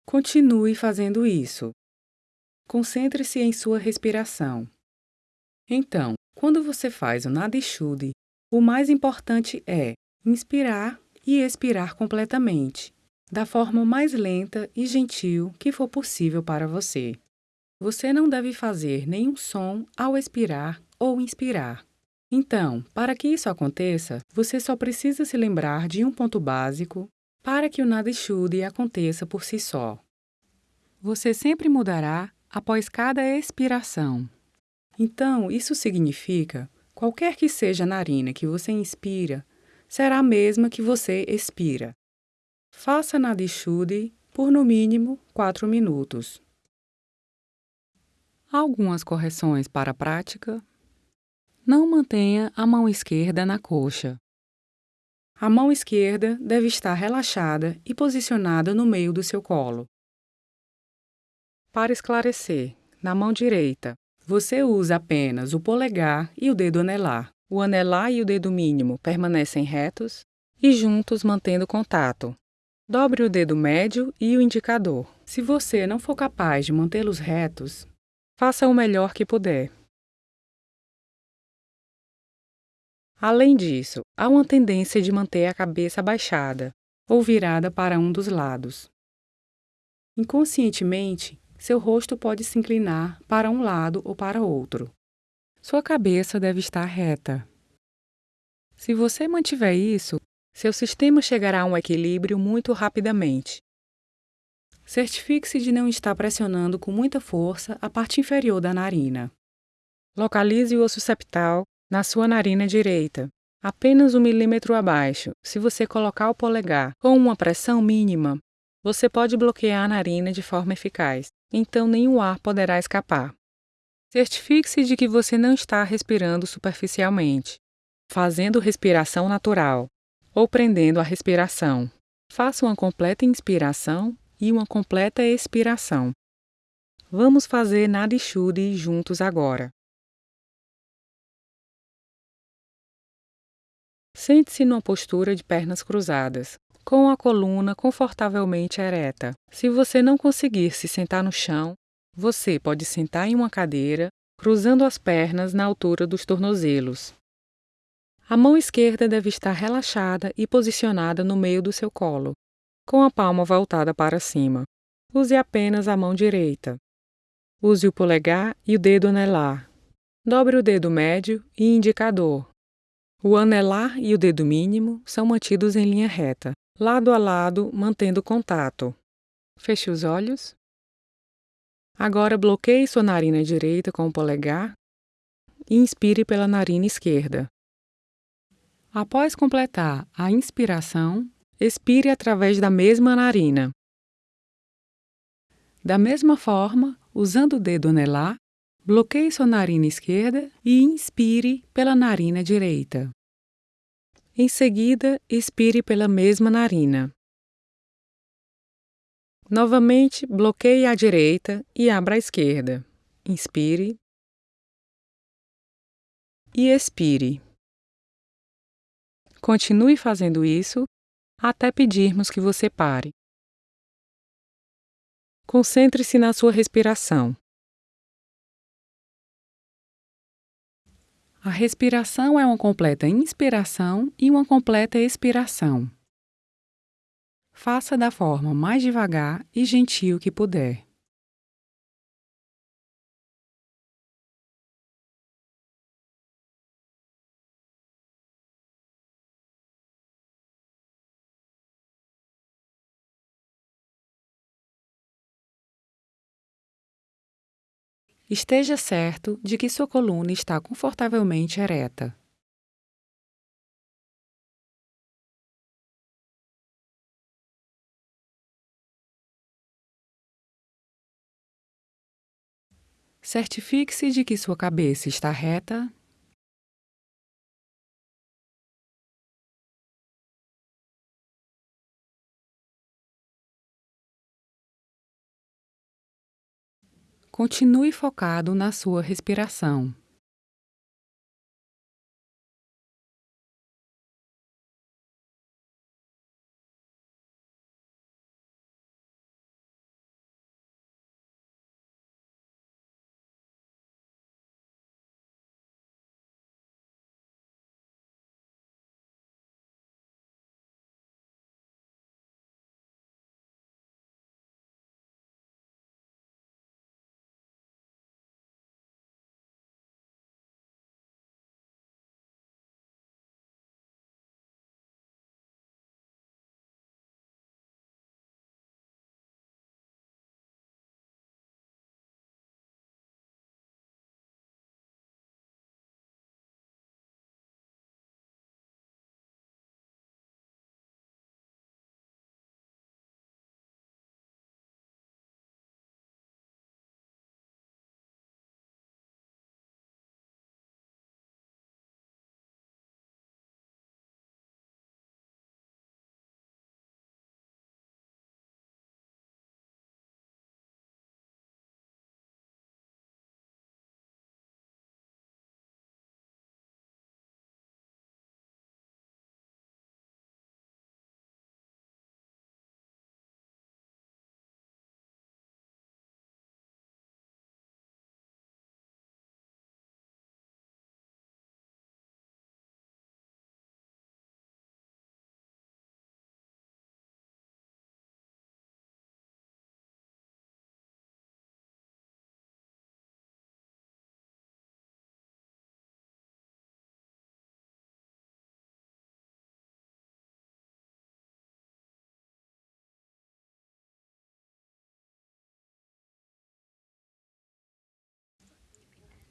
Continue fazendo isso. Concentre-se em sua respiração. Então, quando você faz o nada Shuddhi, o mais importante é inspirar e expirar completamente, da forma mais lenta e gentil que for possível para você. Você não deve fazer nenhum som ao expirar ou inspirar. Então, para que isso aconteça, você só precisa se lembrar de um ponto básico para que o nada Shuddhi aconteça por si só. Você sempre mudará após cada expiração. Então, isso significa, qualquer que seja a narina que você inspira, será a mesma que você expira. Faça nada Shuddhi por no mínimo 4 minutos. Algumas correções para a prática. Não mantenha a mão esquerda na coxa. A mão esquerda deve estar relaxada e posicionada no meio do seu colo. Para esclarecer, na mão direita, você usa apenas o polegar e o dedo anelar. O anelar e o dedo mínimo permanecem retos e juntos mantendo contato. Dobre o dedo médio e o indicador. Se você não for capaz de mantê-los retos, Faça o melhor que puder. Além disso, há uma tendência de manter a cabeça abaixada ou virada para um dos lados. Inconscientemente, seu rosto pode se inclinar para um lado ou para outro. Sua cabeça deve estar reta. Se você mantiver isso, seu sistema chegará a um equilíbrio muito rapidamente Certifique-se de não estar pressionando com muita força a parte inferior da narina. Localize o osso septal na sua narina direita, apenas um milímetro abaixo. Se você colocar o polegar com uma pressão mínima, você pode bloquear a narina de forma eficaz, então nenhum ar poderá escapar. Certifique-se de que você não está respirando superficialmente, fazendo respiração natural ou prendendo a respiração. Faça uma completa inspiração e uma completa expiração. Vamos fazer Nadi Shuddhi juntos agora. Sente-se numa postura de pernas cruzadas, com a coluna confortavelmente ereta. Se você não conseguir se sentar no chão, você pode sentar em uma cadeira, cruzando as pernas na altura dos tornozelos. A mão esquerda deve estar relaxada e posicionada no meio do seu colo, com a palma voltada para cima. Use apenas a mão direita. Use o polegar e o dedo anelar. Dobre o dedo médio e indicador. O anelar e o dedo mínimo são mantidos em linha reta, lado a lado, mantendo contato. Feche os olhos. Agora bloqueie sua narina direita com o polegar e inspire pela narina esquerda. Após completar a inspiração, expire através da mesma narina. Da mesma forma, usando o dedo anelar, bloqueie sua narina esquerda e inspire pela narina direita. Em seguida, expire pela mesma narina. Novamente, bloqueie a direita e abra a esquerda. Inspire e expire. Continue fazendo isso até pedirmos que você pare. Concentre-se na sua respiração. A respiração é uma completa inspiração e uma completa expiração. Faça da forma mais devagar e gentil que puder. Esteja certo de que sua coluna está confortavelmente ereta. Certifique-se de que sua cabeça está reta Continue focado na sua respiração.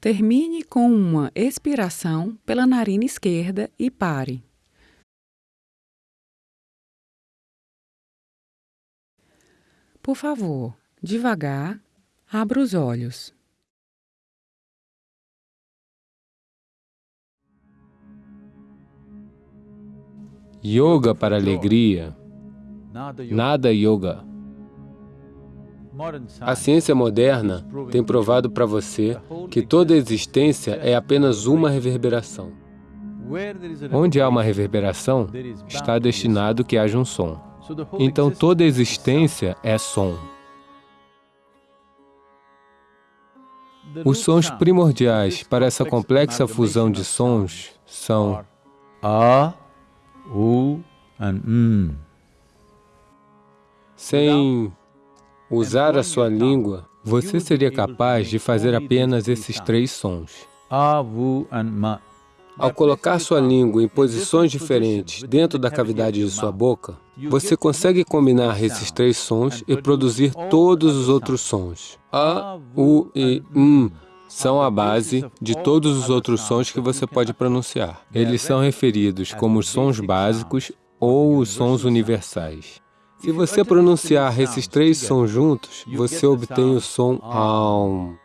Termine com uma expiração pela narina esquerda e pare. Por favor, devagar, abra os olhos. Yoga para alegria. Nada yoga. A ciência moderna tem provado para você que toda existência é apenas uma reverberação. Onde há uma reverberação, está destinado que haja um som. Então, toda existência é som. Os sons primordiais para essa complexa fusão de sons são A, U e M. Sem usar a sua língua, você seria capaz de fazer apenas esses três sons. Ao colocar sua língua em posições diferentes dentro da cavidade de sua boca, você consegue combinar esses três sons e produzir todos os outros sons. A, U e M são a base de todos os outros sons que você pode pronunciar. Eles são referidos como os sons básicos ou os sons universais. Se você pronunciar esses três sons juntos, você obtém o som AUM.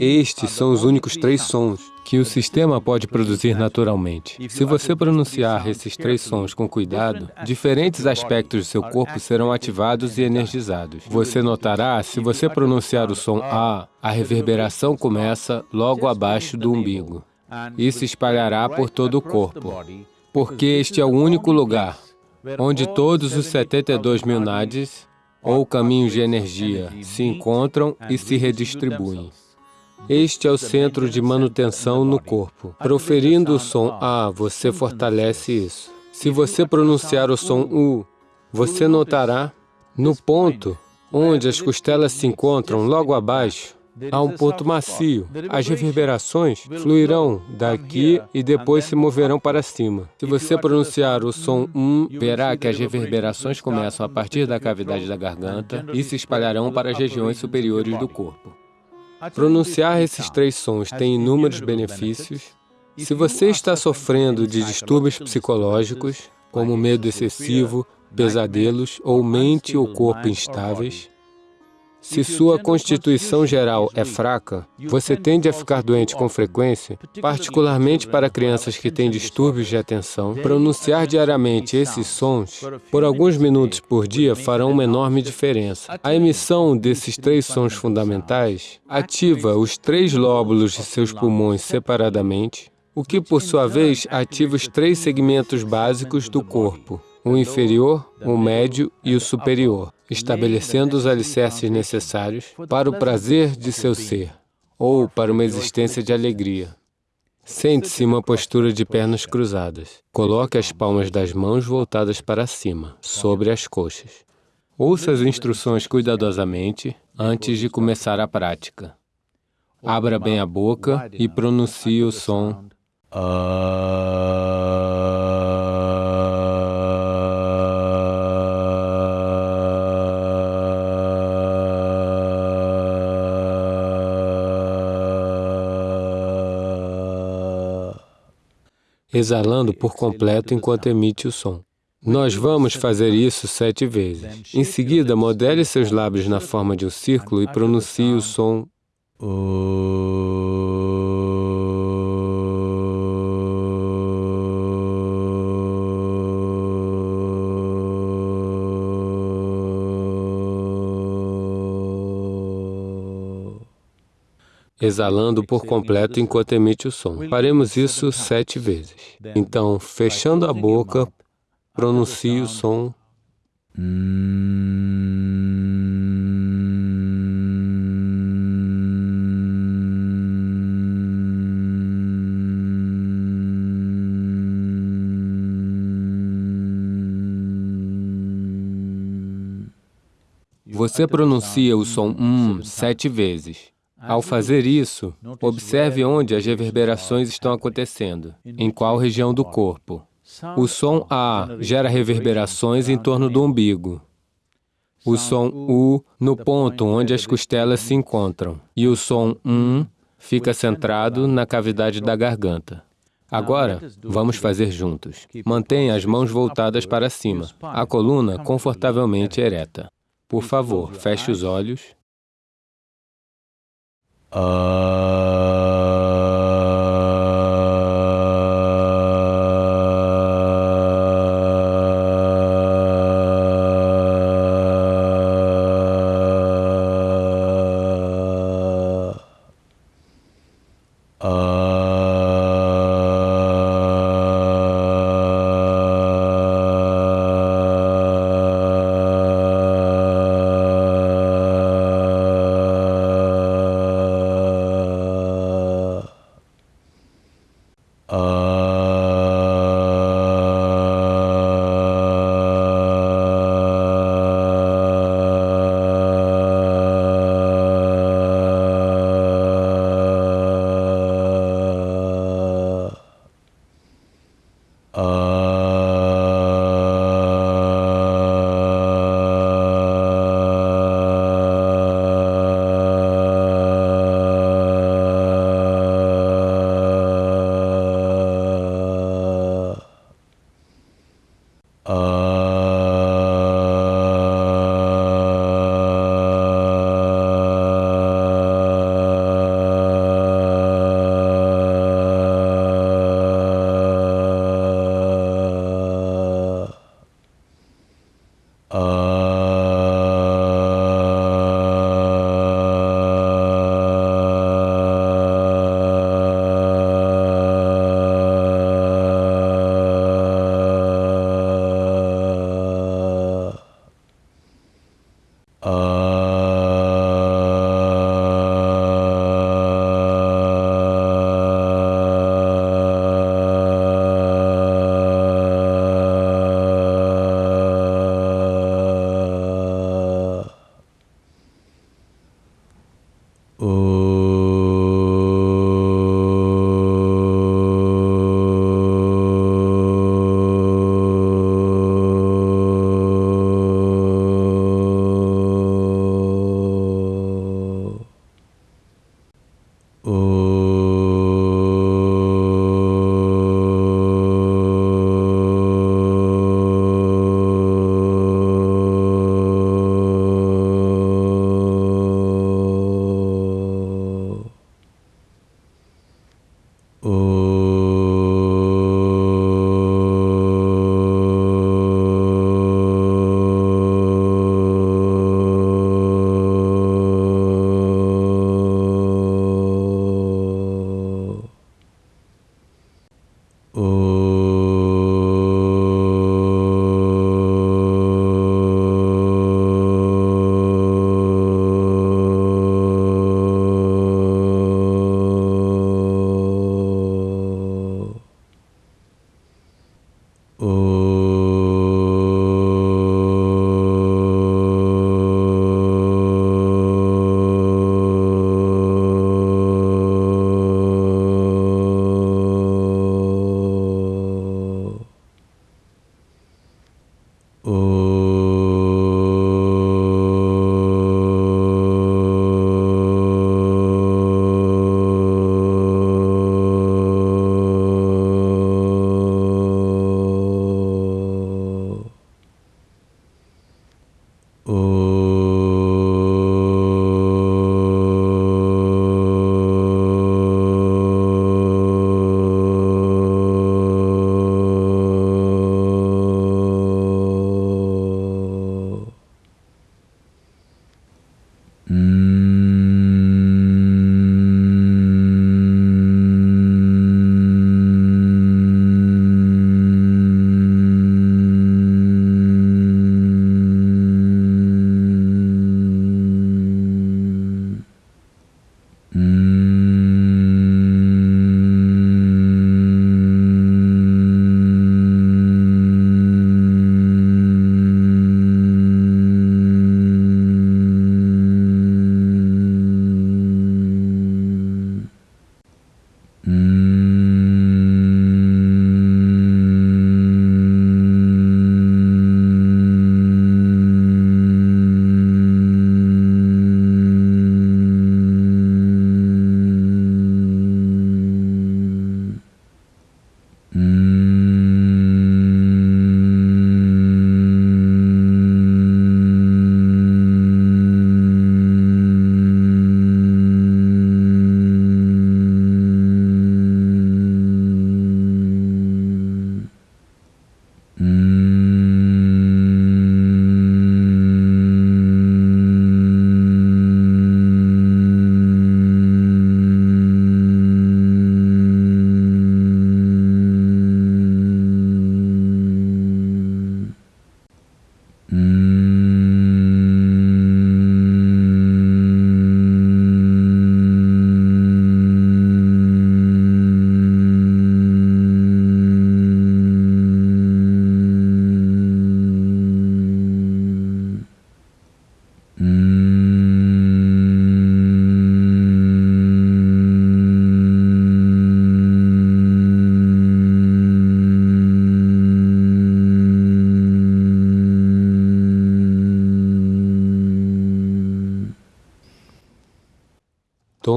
Estes são os únicos três sons que o sistema pode produzir naturalmente. Se você pronunciar esses três sons com cuidado, diferentes aspectos do seu corpo serão ativados e energizados. Você notará, se você pronunciar o som A, a reverberação começa logo abaixo do umbigo e se espalhará por todo o corpo, porque este é o único lugar onde todos os 72 mil nadis, ou caminhos de energia, se encontram e se redistribuem. Este é o centro de manutenção no corpo. Proferindo o som A, você fortalece isso. Se você pronunciar o som U, você notará no ponto onde as costelas se encontram, logo abaixo, Há um ponto macio. As reverberações fluirão daqui e depois se moverão para cima. Se você pronunciar o som um, verá que as reverberações começam a partir da cavidade da garganta e se espalharão para as regiões superiores do corpo. Pronunciar esses três sons tem inúmeros benefícios. Se você está sofrendo de distúrbios psicológicos, como medo excessivo, pesadelos ou mente ou corpo instáveis, se sua constituição geral é fraca, você tende a ficar doente com frequência, particularmente para crianças que têm distúrbios de atenção. Pronunciar diariamente esses sons por alguns minutos por dia farão uma enorme diferença. A emissão desses três sons fundamentais ativa os três lóbulos de seus pulmões separadamente, o que, por sua vez, ativa os três segmentos básicos do corpo, o inferior, o médio e o superior, estabelecendo os alicerces necessários para o prazer de seu ser, ou para uma existência de alegria. Sente-se em uma postura de pernas cruzadas. Coloque as palmas das mãos voltadas para cima, sobre as coxas. Ouça as instruções cuidadosamente antes de começar a prática. Abra bem a boca e pronuncie o som. Exalando por completo enquanto emite o som. Nós vamos fazer isso sete vezes. Em seguida, modele seus lábios na forma de um círculo e pronuncie o som exalando por completo enquanto emite o som. Faremos isso sete vezes. Então, fechando a boca, pronuncie o som. Você pronuncia o som um sete vezes. Ao fazer isso, observe onde as reverberações estão acontecendo, em qual região do corpo. O som A gera reverberações em torno do umbigo. O som U no ponto onde as costelas se encontram. E o som Um fica centrado na cavidade da garganta. Agora, vamos fazer juntos. Mantenha as mãos voltadas para cima, a coluna confortavelmente ereta. Por favor, feche os olhos. Uh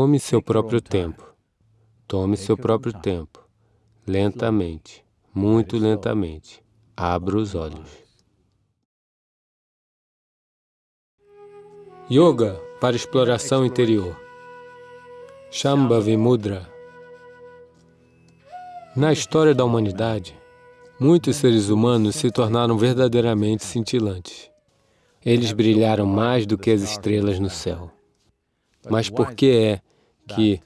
Tome seu próprio tempo. Tome seu próprio tempo. Lentamente, muito lentamente. Abra os olhos. Yoga para exploração interior. Shambhavi Mudra. Na história da humanidade, muitos seres humanos se tornaram verdadeiramente cintilantes. Eles brilharam mais do que as estrelas no céu. Mas por que é que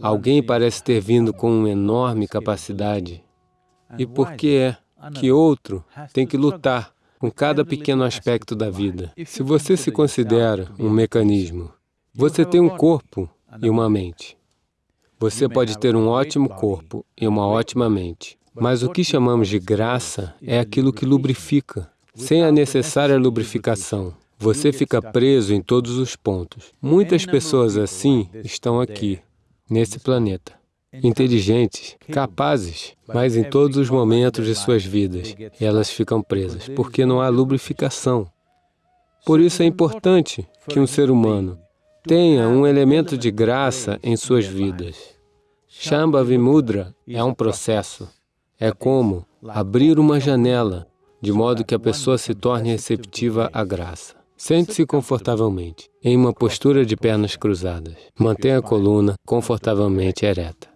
alguém parece ter vindo com uma enorme capacidade? E por que é que outro tem que lutar com cada pequeno aspecto da vida? Se você se considera um mecanismo, você tem um corpo e uma mente. Você pode ter um ótimo corpo e uma ótima mente, mas o que chamamos de graça é aquilo que lubrifica, sem a necessária lubrificação. Você fica preso em todos os pontos. Muitas pessoas assim estão aqui, nesse planeta. Inteligentes, capazes, mas em todos os momentos de suas vidas, elas ficam presas, porque não há lubrificação. Por isso é importante que um ser humano tenha um elemento de graça em suas vidas. Shambhavi Mudra é um processo. É como abrir uma janela, de modo que a pessoa se torne receptiva à graça. Sente-se confortavelmente, em uma postura de pernas cruzadas. Mantenha a coluna confortavelmente ereta.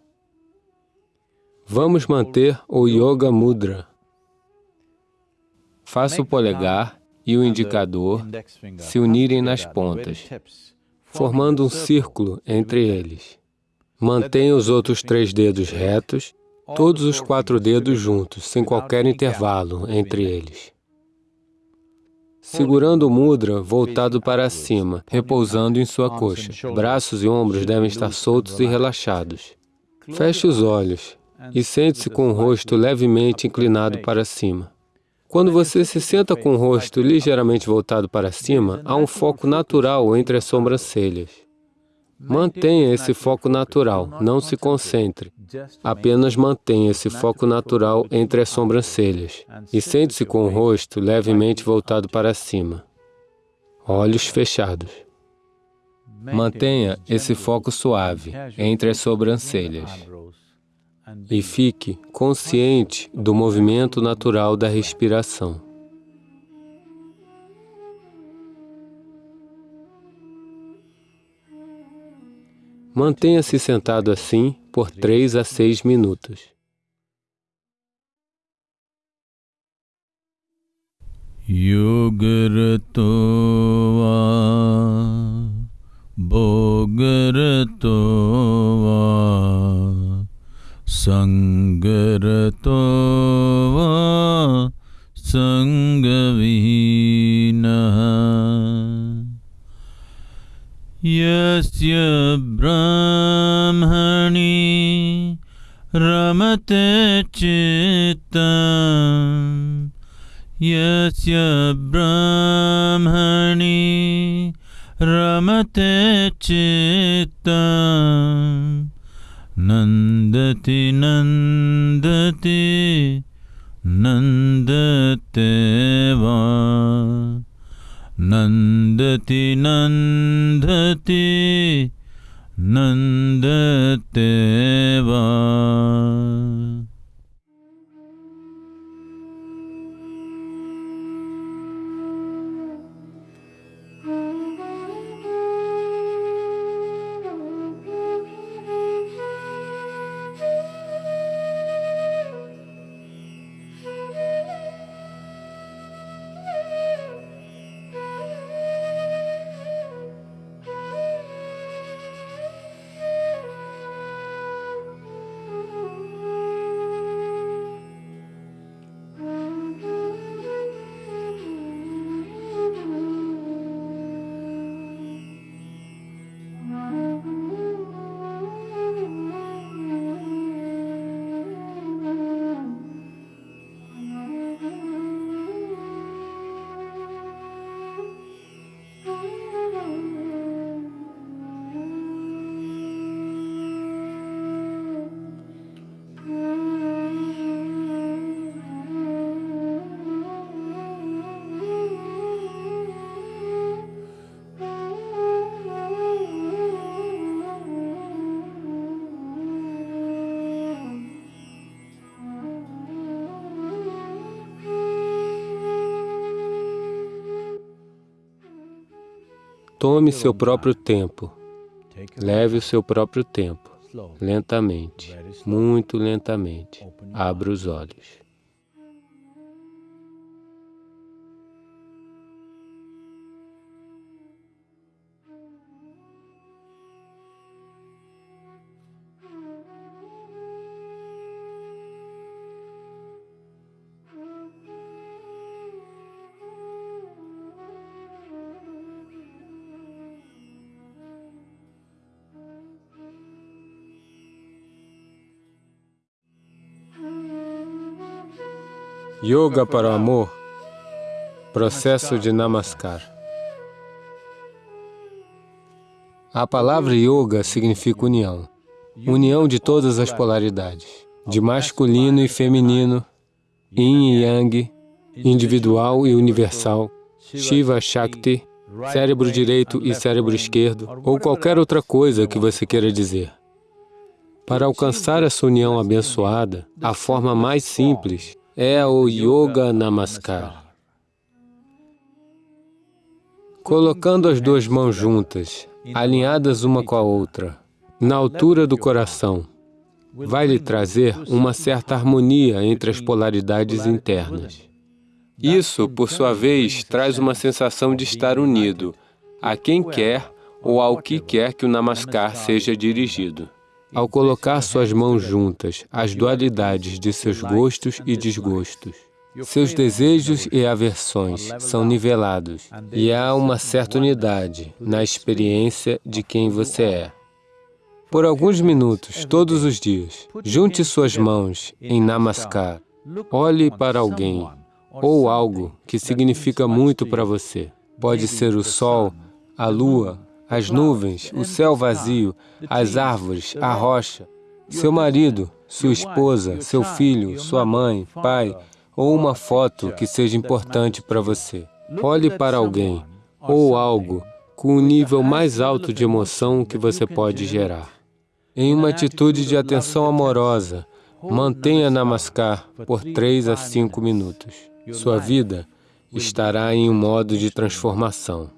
Vamos manter o Yoga Mudra. Faça o polegar e o indicador se unirem nas pontas, formando um círculo entre eles. Mantenha os outros três dedos retos, todos os quatro dedos juntos, sem qualquer intervalo entre eles segurando o mudra voltado para cima, repousando em sua coxa. Braços e ombros devem estar soltos e relaxados. Feche os olhos e sente-se com o rosto levemente inclinado para cima. Quando você se senta com o rosto ligeiramente voltado para cima, há um foco natural entre as sobrancelhas. Mantenha esse foco natural, não se concentre. Apenas mantenha esse foco natural entre as sobrancelhas e sente-se com o rosto levemente voltado para cima, olhos fechados. Mantenha esse foco suave entre as sobrancelhas. e fique consciente do movimento natural da respiração. Mantenha-se sentado assim por três a seis minutos. Yogarato Bhogarato Sangarato Sangavihinaha यस्य ब्रह्मणि रमते चित्तम् यस्य ब्रह्मणि रमते चित्तम् नन्दति नन्दति नन्दते वा नन्दति नन्दति नन्दते वा seu próprio tempo. Leve o seu próprio tempo. Lentamente, muito lentamente. Abra os olhos. Yoga para o amor, processo de Namaskar. A palavra yoga significa união, união de todas as polaridades, de masculino e feminino, yin e yang, individual e universal, Shiva Shakti, cérebro direito e cérebro esquerdo, ou qualquer outra coisa que você queira dizer. Para alcançar essa união abençoada, a forma mais simples é o Yoga Namaskar. Colocando as duas mãos juntas, alinhadas uma com a outra, na altura do coração, vai lhe trazer uma certa harmonia entre as polaridades internas. Isso, por sua vez, traz uma sensação de estar unido a quem quer ou ao que quer que o Namaskar seja dirigido. Ao colocar suas mãos juntas, as dualidades de seus gostos e desgostos, seus desejos e aversões são nivelados e há uma certa unidade na experiência de quem você é. Por alguns minutos, todos os dias, junte suas mãos em Namaskar. Olhe para alguém ou algo que significa muito para você. Pode ser o sol, a lua, as nuvens, o céu vazio, as árvores, a rocha, seu marido, sua esposa, seu filho, sua mãe, pai, ou uma foto que seja importante para você. Olhe para alguém ou algo com o nível mais alto de emoção que você pode gerar. Em uma atitude de atenção amorosa, mantenha Namaskar por 3 a 5 minutos. Sua vida estará em um modo de transformação.